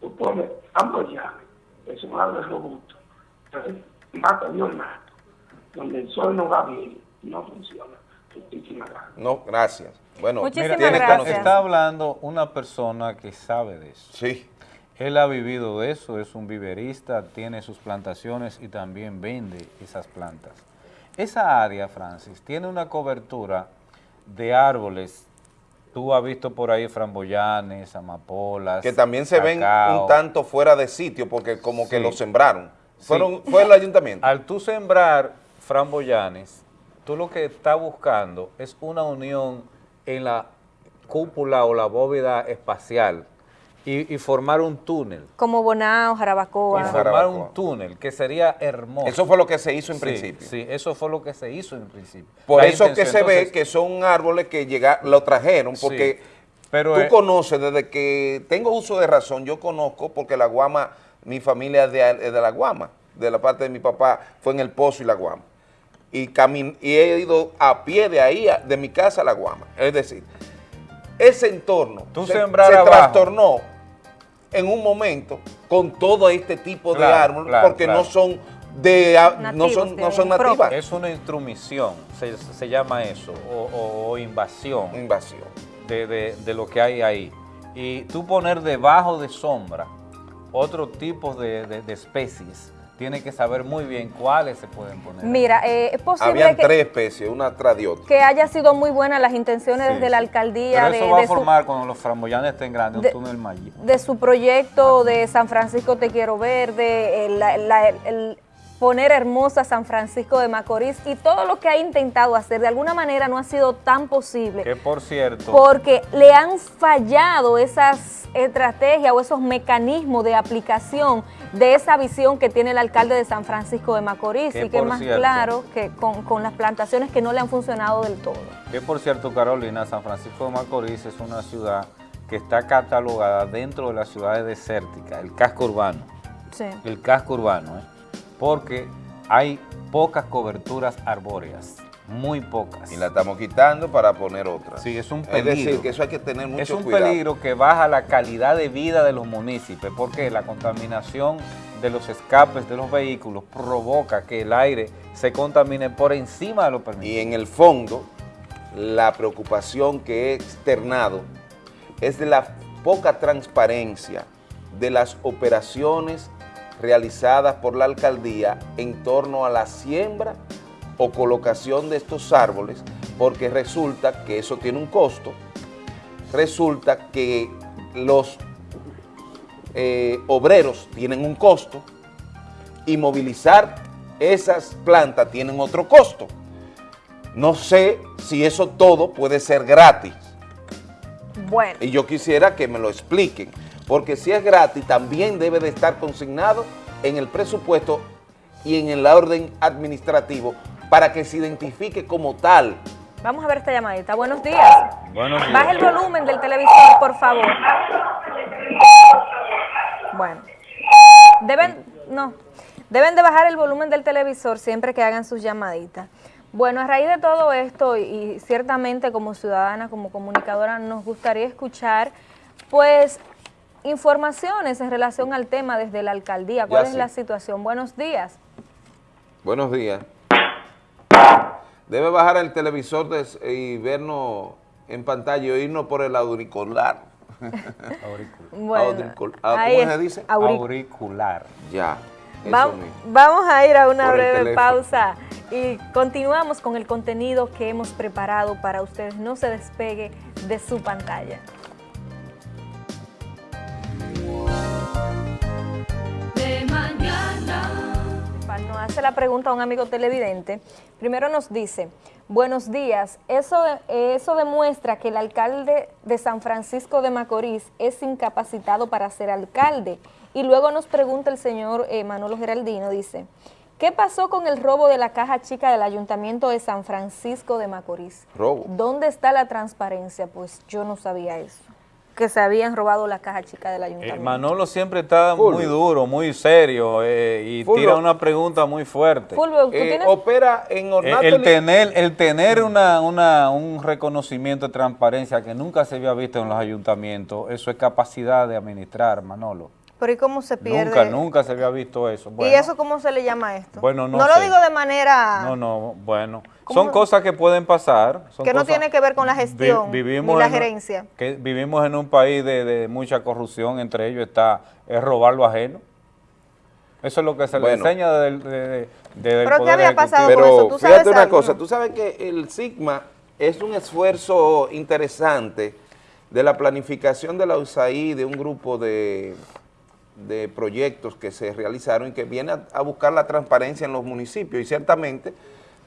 Tú pones ambos llaves, es un árbol robusto. Entonces, mata Dios mato. Donde el sol no va bien, no funciona. Muchísimas gracias. No, gracias. Bueno, Mira, conocimiento. Está hablando una persona que sabe de eso. Sí. Él ha vivido de eso, es un viverista, tiene sus plantaciones y también vende esas plantas. Esa área, Francis, tiene una cobertura de árboles. Tú has visto por ahí framboyanes, amapolas. que también se ven un tanto fuera de sitio porque como que lo sembraron. Sí. Fueron, fue el ayuntamiento. Al tú sembrar framboyanes, tú lo que estás buscando es una unión en la cúpula o la bóveda espacial y, y formar un túnel. Como Bonao, Jarabacoa. Y formar un túnel que sería hermoso. Eso fue lo que se hizo en Sí, principio. Sí, eso fue lo que se hizo en principio. Por La eso que se ve que son árboles que llega, lo trajeron, Sí, porque pero tú es- conoces, desde que tengo uso de razón, yo conozco, porque la guama, mi familia es de, es de la guama, de la parte de mi papá, fue en el Pozo y la guama. Y, camin- y he ido a pie de ahí, a- de mi casa a la guama. Es decir, ese entorno Tú se, sembrar se abajo. trastornó en un momento con todo este tipo de árboles, claro, porque claro. no son de a- no Nativos, son, no son nativas. Es una intromisión, se, se llama eso, o, o- o invasión. Invasión. De, de- de lo que hay ahí. Y tú poner debajo de sombra otro tipo de, de- de especies, tiene que saber muy bien cuáles se pueden poner. Mira, eh, es posible Habían que, tres especies, una tras de otra. que haya sido muy buenas las intenciones Sí, desde la alcaldía Pero eso de, va de a su, formar cuando los framboyanes estén grandes, de- un túnel mayor. de su proyecto de San Francisco Te Quiero Verde, el, la- la- el poner hermosa San Francisco de Macorís y todo lo que ha intentado hacer, de alguna manera no ha sido tan posible. Que por cierto, porque le han fallado esas estrategias o esos mecanismos de aplicación de esa visión que tiene el alcalde de San Francisco de Macorís Que y que es más cierto- claro que con, con las plantaciones que no le han funcionado del todo. que por cierto, Carolina, San Francisco de Macorís es una ciudad que está catalogada dentro de las ciudades desérticas, el casco urbano. Sí. el casco urbano, ¿eh? Porque hay pocas coberturas arbóreas, muy pocas. Y la estamos quitando para poner otra. Sí, es un Es peligro. decir, que eso hay que tener mucho es un cuidado. peligro que baja la calidad de vida de los municipios, porque la contaminación de los escapes de los vehículos provoca que el aire se contamine por encima de lo permitido. Y en el fondo, la preocupación que he externado es de la poca transparencia de las operaciones realizadas por la alcaldía en torno a la siembra o colocación de estos árboles, porque resulta que eso tiene un costo, resulta que los eh, obreros tienen un costo y movilizar esas plantas tienen otro costo. No sé si eso todo puede ser gratis. Bueno. Y yo quisiera que me lo expliquen, porque si es gratis también debe de estar consignado en el presupuesto y en el orden administrativo para que se identifique como tal. Vamos a ver esta llamadita. Buenos días. Buenos días. Baja el volumen del televisor, por favor. Bueno. Deben, no, deben de bajar el volumen del televisor siempre que hagan sus llamaditas. Bueno, a raíz de todo esto y, y ciertamente como ciudadana, como comunicadora, nos gustaría escuchar, pues, informaciones en relación al tema desde la alcaldía. ¿Cuál Ya es sí. la situación? Buenos días. Buenos días. Debe bajar el televisor y vernos en pantalla y oírnos por el auricular. [LAUGHS] Bueno, Auricul- ah, ahí ¿Cómo es, se dice? auric- Auricular. Ya. Va- mismo. vamos a ir a una Por breve pausa y continuamos con el contenido que hemos preparado para ustedes. No se despegue de su pantalla. De mañana. hace la pregunta a un amigo televidente. Primero nos dice, buenos días, eso, eso demuestra que el alcalde de San Francisco de Macorís es incapacitado para ser alcalde. Y luego nos pregunta el señor eh, Manolo Geraldino, dice, ¿qué pasó con el robo de la caja chica del ayuntamiento de San Francisco de Macorís? Robo. ¿Dónde está la transparencia? Pues yo no sabía eso, que se habían robado la caja chica del Eh, ayuntamiento. Manolo siempre está muy duro, muy serio eh, y Fulvio. tira una pregunta muy fuerte. Fulvio, ¿tú Eh, tienes? opera en Eh, ornato El, tener, el tener una, una- un reconocimiento de transparencia que nunca se había visto en los ayuntamientos, eso es capacidad de administrar, Manolo. Pero ¿y cómo se pierde? Nunca, nunca se había visto eso. Bueno, ¿Y eso cómo se le llama a esto? Bueno, no lo sé. digo de manera No, no, bueno. Son cosas que pueden pasar. son que no cosas- tiene que ver con la Vi- gestión vivimos ni la en gerencia. que vivimos en un país de, de mucha corrupción, entre ellos está es robar lo ajeno. Eso es lo que se le enseña desde el- de- de- el ¿Pero qué poder había ejecutivo. pasado Pero con eso? ¿Tú sabes fíjate una algo? cosa, tú sabes que el Sigma es un esfuerzo interesante de la planificación de la USAID, de un grupo de, de proyectos que se realizaron y que viene a, a buscar la transparencia en los municipios y ciertamente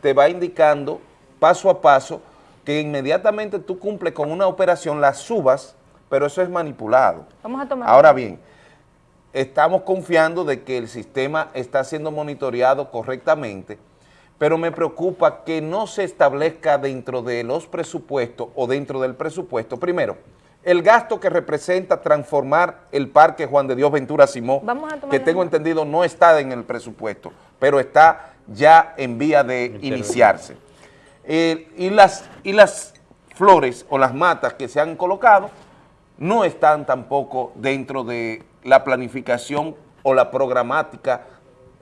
te va indicando paso a paso que inmediatamente tú cumples con una operación, la subas, pero eso es manipulado. Vamos a tomar. Ahora bien, estamos confiando de que el sistema está siendo monitoreado correctamente, pero me preocupa que no se establezca dentro de los presupuestos o dentro del presupuesto, primero, el gasto que representa transformar el parque Juan de Dios Ventura tomar que tengo entendido no está en el presupuesto, pero está ya en vía de iniciarse. Eh, y, las, y las flores o las matas que se han colocado no están tampoco dentro de la planificación o la programática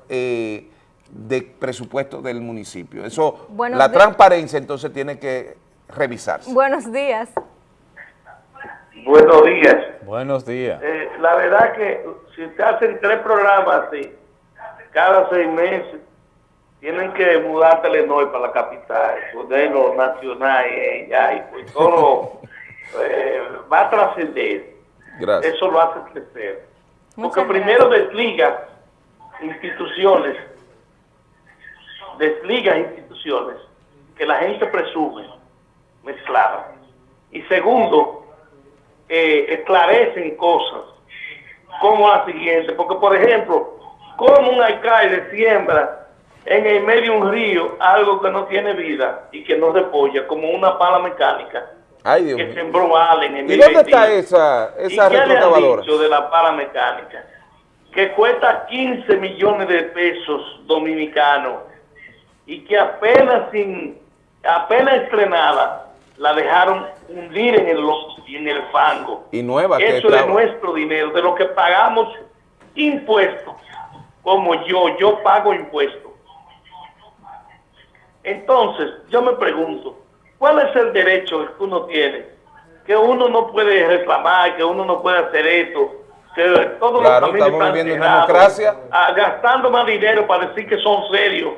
eh, de presupuesto del municipio. Eso, Buenos la días. transparencia entonces tiene que revisarse. Buenos días. Buenos días. Buenos días. Eh, la verdad que si usted hacen tres programas así, cada seis meses, tienen que mudar Telenor para la capital, ponerlo nacional y ya, y pues todo [LAUGHS] eh, va a trascender. Gracias. Eso lo hace crecer. Porque primero desliga instituciones, desliga instituciones que la gente presume mezcladas. Y segundo, eh, esclarecen cosas como la siguiente, porque por ejemplo, como un alcalde siembra en el medio de un río algo que no tiene vida y que no repolla, como una pala mecánica Ay, Dios que sembró Ale en el ¿Y dónde está 2021. esa, ¿Y esa qué le han dicho de la pala mecánica? Que cuesta 15 millones de pesos dominicanos y que apenas sin apenas estrenada la dejaron hundir en el lodo y en el fango. Y nueva que Eso es de nuestro dinero, de lo que pagamos impuestos. Como yo, yo pago impuestos. Entonces, yo me pregunto, ¿cuál es el derecho que uno tiene? Que uno no puede reclamar, que uno no puede hacer esto, que todos Claro, los estamos están viviendo en democracia. ah, gastando más dinero para decir que son serios,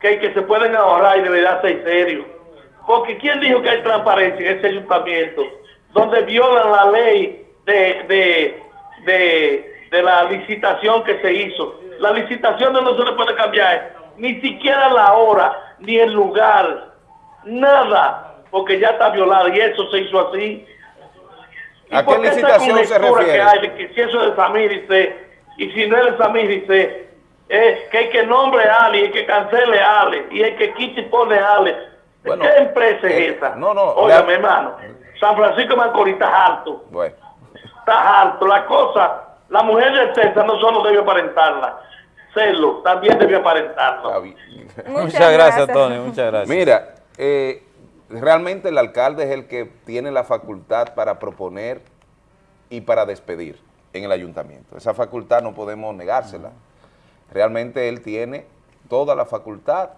que, que se pueden ahorrar y debería ser serios. Porque ¿quién dijo que hay transparencia en ese ayuntamiento? Donde violan la ley de, de, de, de la licitación que se hizo. La licitación no se le puede cambiar, ni siquiera la hora, ni el lugar, nada, porque ya está violada y eso se hizo así. ¿Y ¿A qué licitación se refiere? Que hay que si eso es de Samir dice, y si no es de Samir dice, es que hay que nombre a Ale, y hay que cancele a Ale, y hay que quite y pone a Ale. Bueno, ¿Qué empresa eh, es esa? no, no, mi hermano, San Francisco de Macorís está harto, Bueno, está harto. La cosa, la mujer de César no solo debe aparentarla, serlo, también debe aparentarlo. [LAUGHS] Muchas, gracias, Tony, muchas gracias. Mira, eh, realmente el alcalde es el que tiene la facultad para proponer y para despedir en el ayuntamiento. Esa facultad no podemos negársela. Realmente él tiene toda la facultad.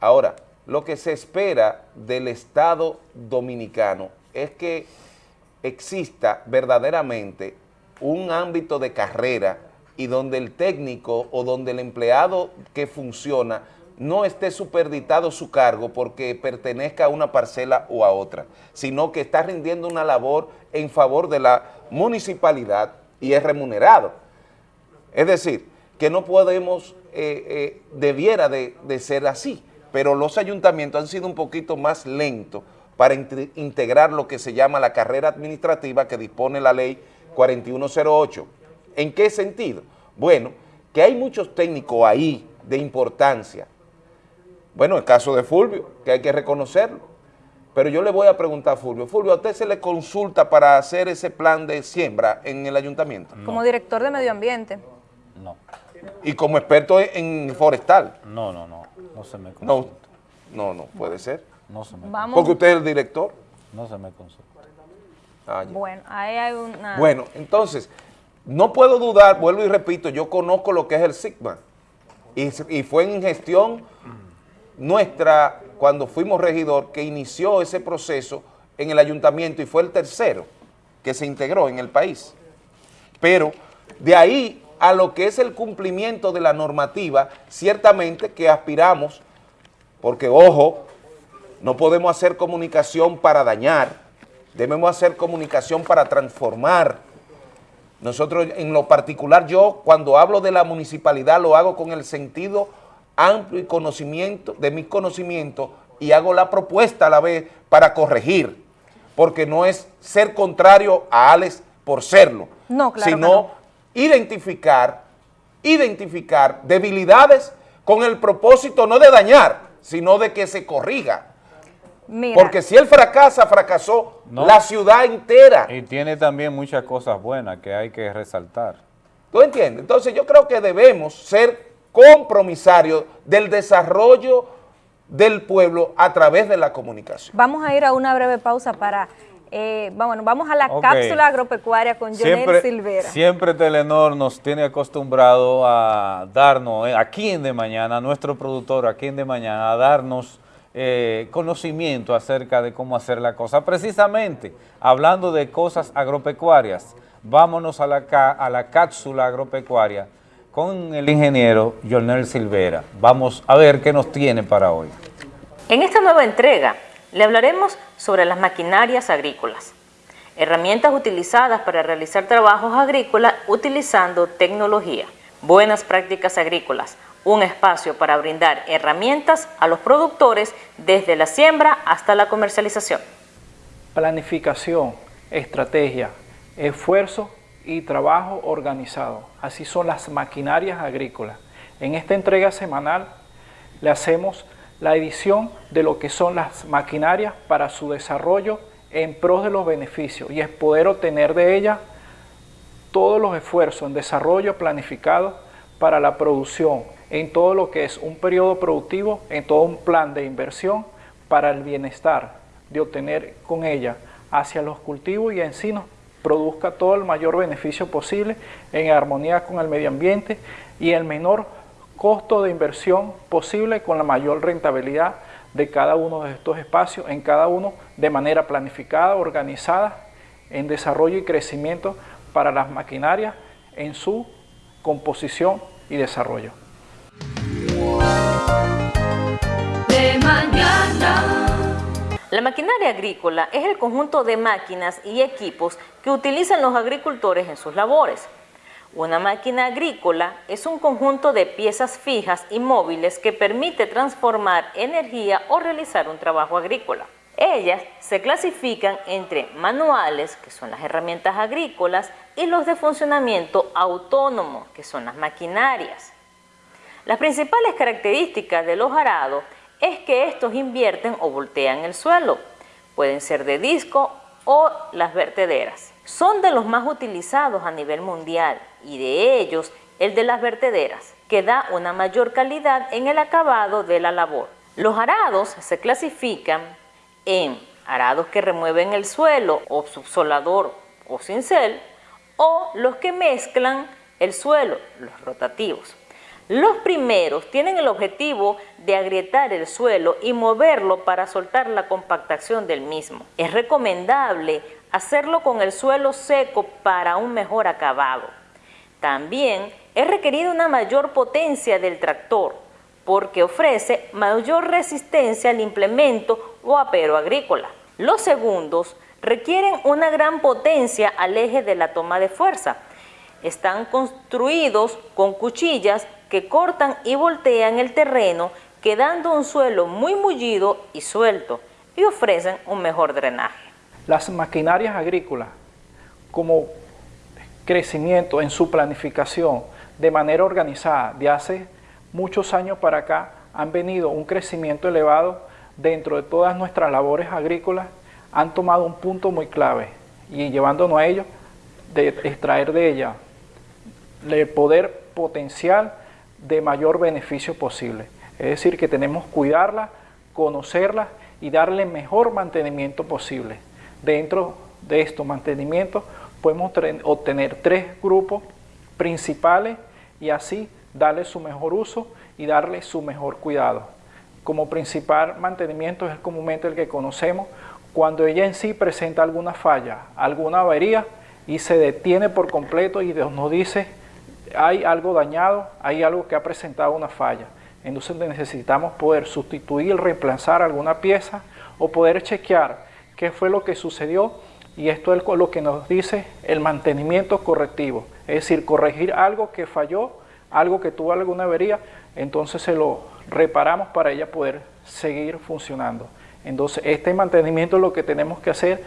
Ahora, lo que se espera del Estado dominicano es que exista verdaderamente un ámbito de carrera y donde el técnico o donde el empleado que funciona no esté superditado su cargo porque pertenezca a una parcela o a otra, sino que está rindiendo una labor en favor de la municipalidad y es remunerado. Es decir, que no podemos eh, eh, debiera de, ser así, pero los ayuntamientos han sido un poquito más lentos para inte- integrar lo que se llama la carrera administrativa que dispone la ley 4108. ¿En qué sentido? Bueno, que hay muchos técnicos ahí de importancia. Bueno, el caso de Fulvio, que hay que reconocerlo. Pero yo le voy a preguntar a Fulvio, Fulvio, ¿a usted se le consulta para hacer ese plan de siembra en el ayuntamiento? Como director de medio ambiente. Y como experto en forestal. No, no, no, no se me consulta. No, no, no puede ser. No se me Vamos. Porque usted es el director. No se me consulta. Ah. Bueno, ahí hay una... Bueno, entonces, no puedo dudar, vuelvo y repito, yo conozco lo que es el Sigma. Y, fue en gestión nuestra, cuando fuimos regidor, que inició ese proceso en el ayuntamiento y fue el tercero que se integró en el país. Pero de ahí a lo que es el cumplimiento de la normativa, ciertamente que aspiramos, porque ojo, no podemos hacer comunicación para dañar, debemos hacer comunicación para transformar. Nosotros, en lo particular, yo cuando hablo de la municipalidad lo hago con el sentido amplio y conocimiento, de mi conocimiento, y hago la propuesta a la vez para corregir, porque no es ser contrario a Alex por serlo, No, claro que sino no. identificar, identificar debilidades con el propósito no de dañar, sino de que se corrija. Mira, Porque si él fracasa, fracasó No. la ciudad entera. Y tiene también muchas cosas buenas que hay que resaltar. ¿Tú entiendes? Entonces yo creo que debemos ser compromisarios del desarrollo del pueblo a través de la comunicación. vamos a ir a una breve pausa para... eh, vamos, vamos a la cápsula agropecuaria con Jonel Silvera. siempre Telenor nos tiene acostumbrado a darnos, eh, aquí en De Mañana, nuestro productor aquí en De Mañana, a darnos eh, conocimiento acerca de cómo hacer la cosa. Precisamente, hablando de cosas agropecuarias, vámonos a la, cápsula agropecuaria con el ingeniero Jonel Silvera. Vamos a ver qué nos tiene para hoy. En esta nueva entrega le hablaremos sobre las maquinarias agrícolas, herramientas utilizadas para realizar trabajos agrícolas utilizando tecnología, buenas prácticas agrícolas, un espacio para brindar herramientas a los productores desde la siembra hasta la comercialización. Planificación, estrategia, esfuerzo y trabajo organizado. Así son las maquinarias agrícolas. En esta entrega semanal le hacemos la edición de lo que son las maquinarias para su desarrollo en pros de los beneficios y es poder obtener de ellas todos los esfuerzos en desarrollo planificado para la producción en todo lo que es un periodo productivo, en todo un plan de inversión para el bienestar de obtener con ella hacia los cultivos y en sí nos produzca todo el mayor beneficio posible en armonía con el medio ambiente y el menor costo de inversión posible con la mayor rentabilidad de cada uno de estos espacios, en cada uno de manera planificada, organizada, en desarrollo y crecimiento para las maquinarias en su composición y desarrollo. La maquinaria agrícola es el conjunto de máquinas y equipos que utilizan los agricultores en sus labores. Una máquina agrícola es un conjunto de piezas fijas y móviles que permite transformar energía o realizar un trabajo agrícola. Ellas se clasifican entre manuales, que son las herramientas agrícolas, y los de funcionamiento autónomo, que son las maquinarias. Las principales características de los arados es que estos invierten o voltean el suelo. Pueden ser de disco o las vertederas. Son de los más utilizados a nivel mundial y de ellos el de las vertederas, que da una mayor calidad en el acabado de la labor. Los arados se clasifican en arados que remueven el suelo o subsolador o cincel o los que mezclan el suelo, los rotativos. Los primeros tienen el objetivo de agrietar el suelo y moverlo para soltar la compactación del mismo. Es recomendable hacerlo con el suelo seco para un mejor acabado. También es requerida una mayor potencia del tractor porque ofrece mayor resistencia al implemento o apero agrícola. Los segundos requieren una gran potencia al eje de la toma de fuerza. Están construidos con cuchillas que cortan y voltean el terreno quedando un suelo muy mullido y suelto y ofrecen un mejor drenaje. Las maquinarias agrícolas, como crecimiento en su planificación de manera organizada de hace muchos años para acá, han venido un crecimiento elevado dentro de todas nuestras labores agrícolas, han tomado un punto muy clave y llevándonos a ello, de extraer de ella el poder potencial de mayor beneficio posible. Es decir, que tenemos que cuidarla, conocerla y darle mejor mantenimiento posible. Dentro de estos mantenimientos podemos obtener tres grupos principales y así darle su mejor uso y darle su mejor cuidado. Como principal mantenimiento es comúnmente el que conocemos cuando ella en sí presenta alguna falla, alguna avería y se detiene por completo y nos dice hay algo dañado, hay algo que ha presentado una falla. Entonces necesitamos poder sustituir, reemplazar alguna pieza o poder chequear qué fue lo que sucedió y esto es lo que nos dice el mantenimiento correctivo, es decir, corregir algo que falló, algo que tuvo alguna avería, entonces se lo reparamos para ella poder seguir funcionando. Entonces este mantenimiento es lo que tenemos que hacer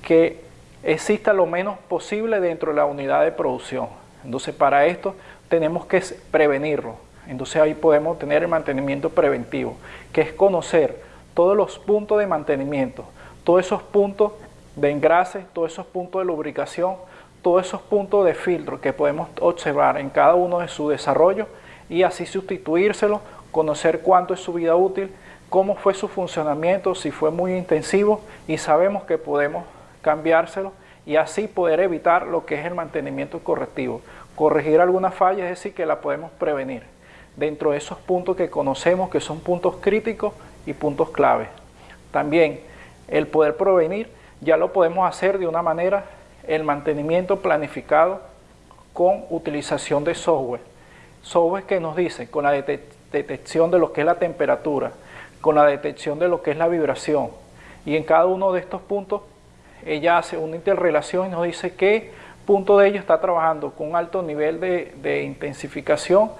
que exista lo menos posible dentro de la unidad de producción. Entonces para esto tenemos que prevenirlo. Entonces ahí podemos tener el mantenimiento preventivo, que es conocer todos los puntos de mantenimiento, todos esos puntos de engrase, todos esos puntos de lubricación, todos esos puntos de filtro que podemos observar en cada uno de su desarrollo y así sustituírselo, conocer cuánto es su vida útil, cómo fue su funcionamiento, si fue muy intensivo y sabemos que podemos cambiárselo y así poder evitar lo que es el mantenimiento correctivo. Corregir alguna falla, es decir, que la podemos prevenir dentro de esos puntos que conocemos que son puntos críticos y puntos clave. También el poder prevenir ya lo podemos hacer de una manera, el mantenimiento planificado con utilización de software. Software que nos dice con la detección de lo que es la temperatura, con la detección de lo que es la vibración. Y en cada uno de estos puntos ella hace una interrelación y nos dice qué punto de ello está trabajando con un alto nivel de, intensificación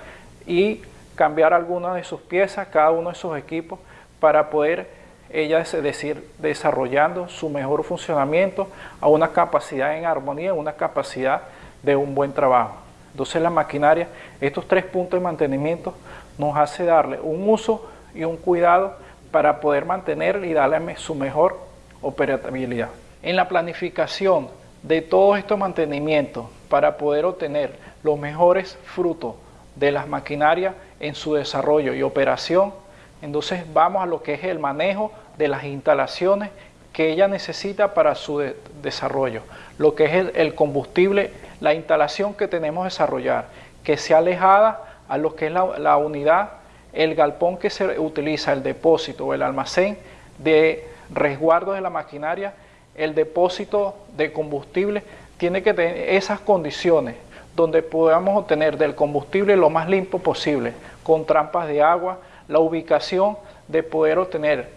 y cambiar algunas de sus piezas, cada uno de sus equipos, para poder ella decir, desarrollando su mejor funcionamiento a una capacidad en armonía, una capacidad de un buen trabajo. Entonces la maquinaria, estos tres puntos de mantenimiento nos hace darle un uso y un cuidado para poder mantener y darle su mejor operabilidad. En la planificación de todos estos mantenimientos para poder obtener los mejores frutos de las maquinarias en su desarrollo y operación, entonces vamos a lo que es el manejo de las instalaciones que ella necesita para su desarrollo, lo que es el, combustible, la instalación que tenemos que desarrollar, que sea alejada a lo que es la, la unidad, el galpón que se utiliza, el depósito o el almacén de resguardo de la maquinaria, el depósito de combustible, tiene que tener esas condiciones donde podamos obtener del combustible lo más limpio posible, con trampas de agua, la ubicación de poder obtener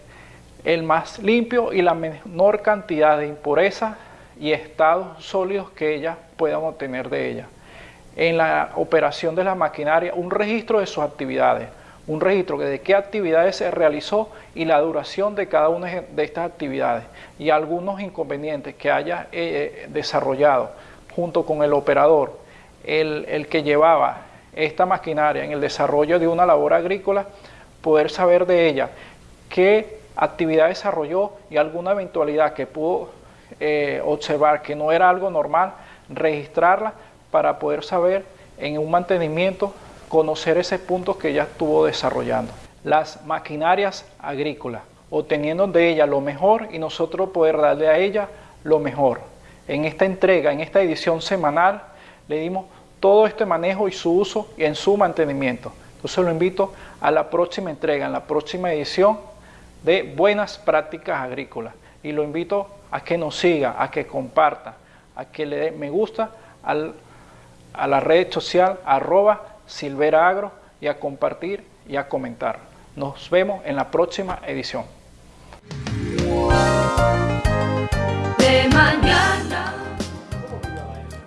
el más limpio y la menor cantidad de impurezas y estados sólidos que ellas puedan obtener de ella. En la operación de la maquinaria, un registro de sus actividades, un registro de qué actividades se realizó y la duración de cada una de estas actividades y algunos inconvenientes que haya eh, desarrollado junto con el operador, el, el que llevaba esta maquinaria en el desarrollo de una labor agrícola, poder saber de ella qué actividad desarrolló y alguna eventualidad que pudo eh, observar que no era algo normal, registrarla para poder saber en un mantenimiento, conocer ese punto que ella estuvo desarrollando. Las maquinarias agrícolas, obteniendo de ella lo mejor y nosotros poder darle a ella lo mejor. En esta entrega, en esta edición semanal, le dimos todo este manejo y su uso y en su mantenimiento. Entonces lo invito a la próxima entrega, en la próxima edición de Buenas Prácticas Agrícolas. Y lo invito a que nos siga, a que comparta, a que le dé me gusta a la red social arroba silveraagro y a compartir y a comentar. Nos vemos en la próxima edición. De mañana.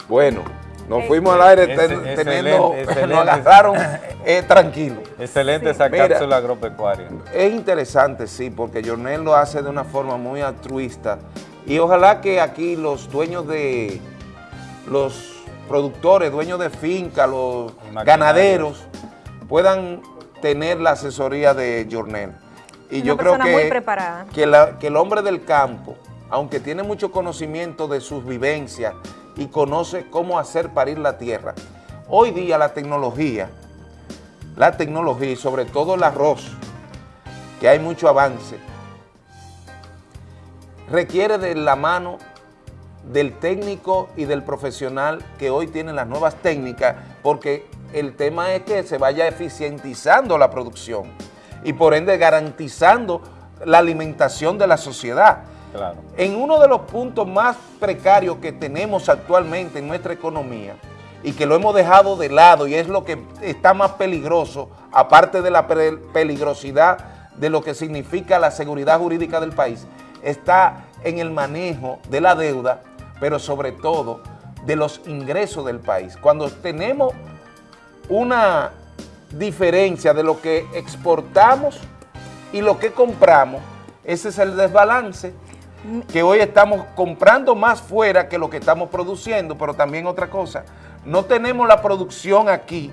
Bueno, Nos fuimos al aire ten- excelente, teniendo, excelente. [LAUGHS] nos agarraron eh, tranquilo. Excelente esa Mira, cápsula agropecuaria. Es interesante, sí, porque Jornel lo hace de una forma muy altruista y ojalá que aquí los dueños de, los productores, dueños de finca, los ganaderos, puedan tener la asesoría de Jornel. Y Una yo creo que, preparada. que, la- que el hombre del campo, aunque tiene mucho conocimiento de sus vivencias y conoce cómo hacer parir la tierra, hoy día la tecnología, la tecnología y sobre todo el arroz, que hay mucho avance, requiere de la mano del técnico y del profesional que hoy tienen las nuevas técnicas, porque el tema es que se vaya eficientizando la producción y por ende garantizando la alimentación de la sociedad. Claro. En uno de los puntos más precarios que tenemos actualmente en nuestra economía y que lo hemos dejado de lado y es lo que está más peligroso, aparte de la pe- peligrosidad de lo que significa la seguridad jurídica del país, está en el manejo de la deuda, pero sobre todo de los ingresos del país. Cuando tenemos una diferencia de lo que exportamos y lo que compramos, ese es el desbalance que hoy estamos comprando más fuera que lo que estamos produciendo, pero también otra cosa, no tenemos la producción aquí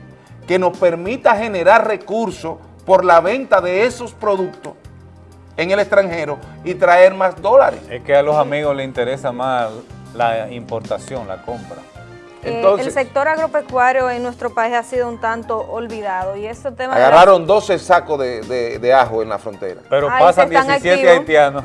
que nos permita generar recursos por la venta de esos productos en el extranjero y traer más dólares. Es que a los amigos les interesa más la importación, la compra. Eh, el sector agropecuario en nuestro país ha sido un tanto olvidado y este tema de la- Agarraron 12 sacos de, de- de ajo en la frontera. Pero Ahí pasan se están 17 activos. haitianos.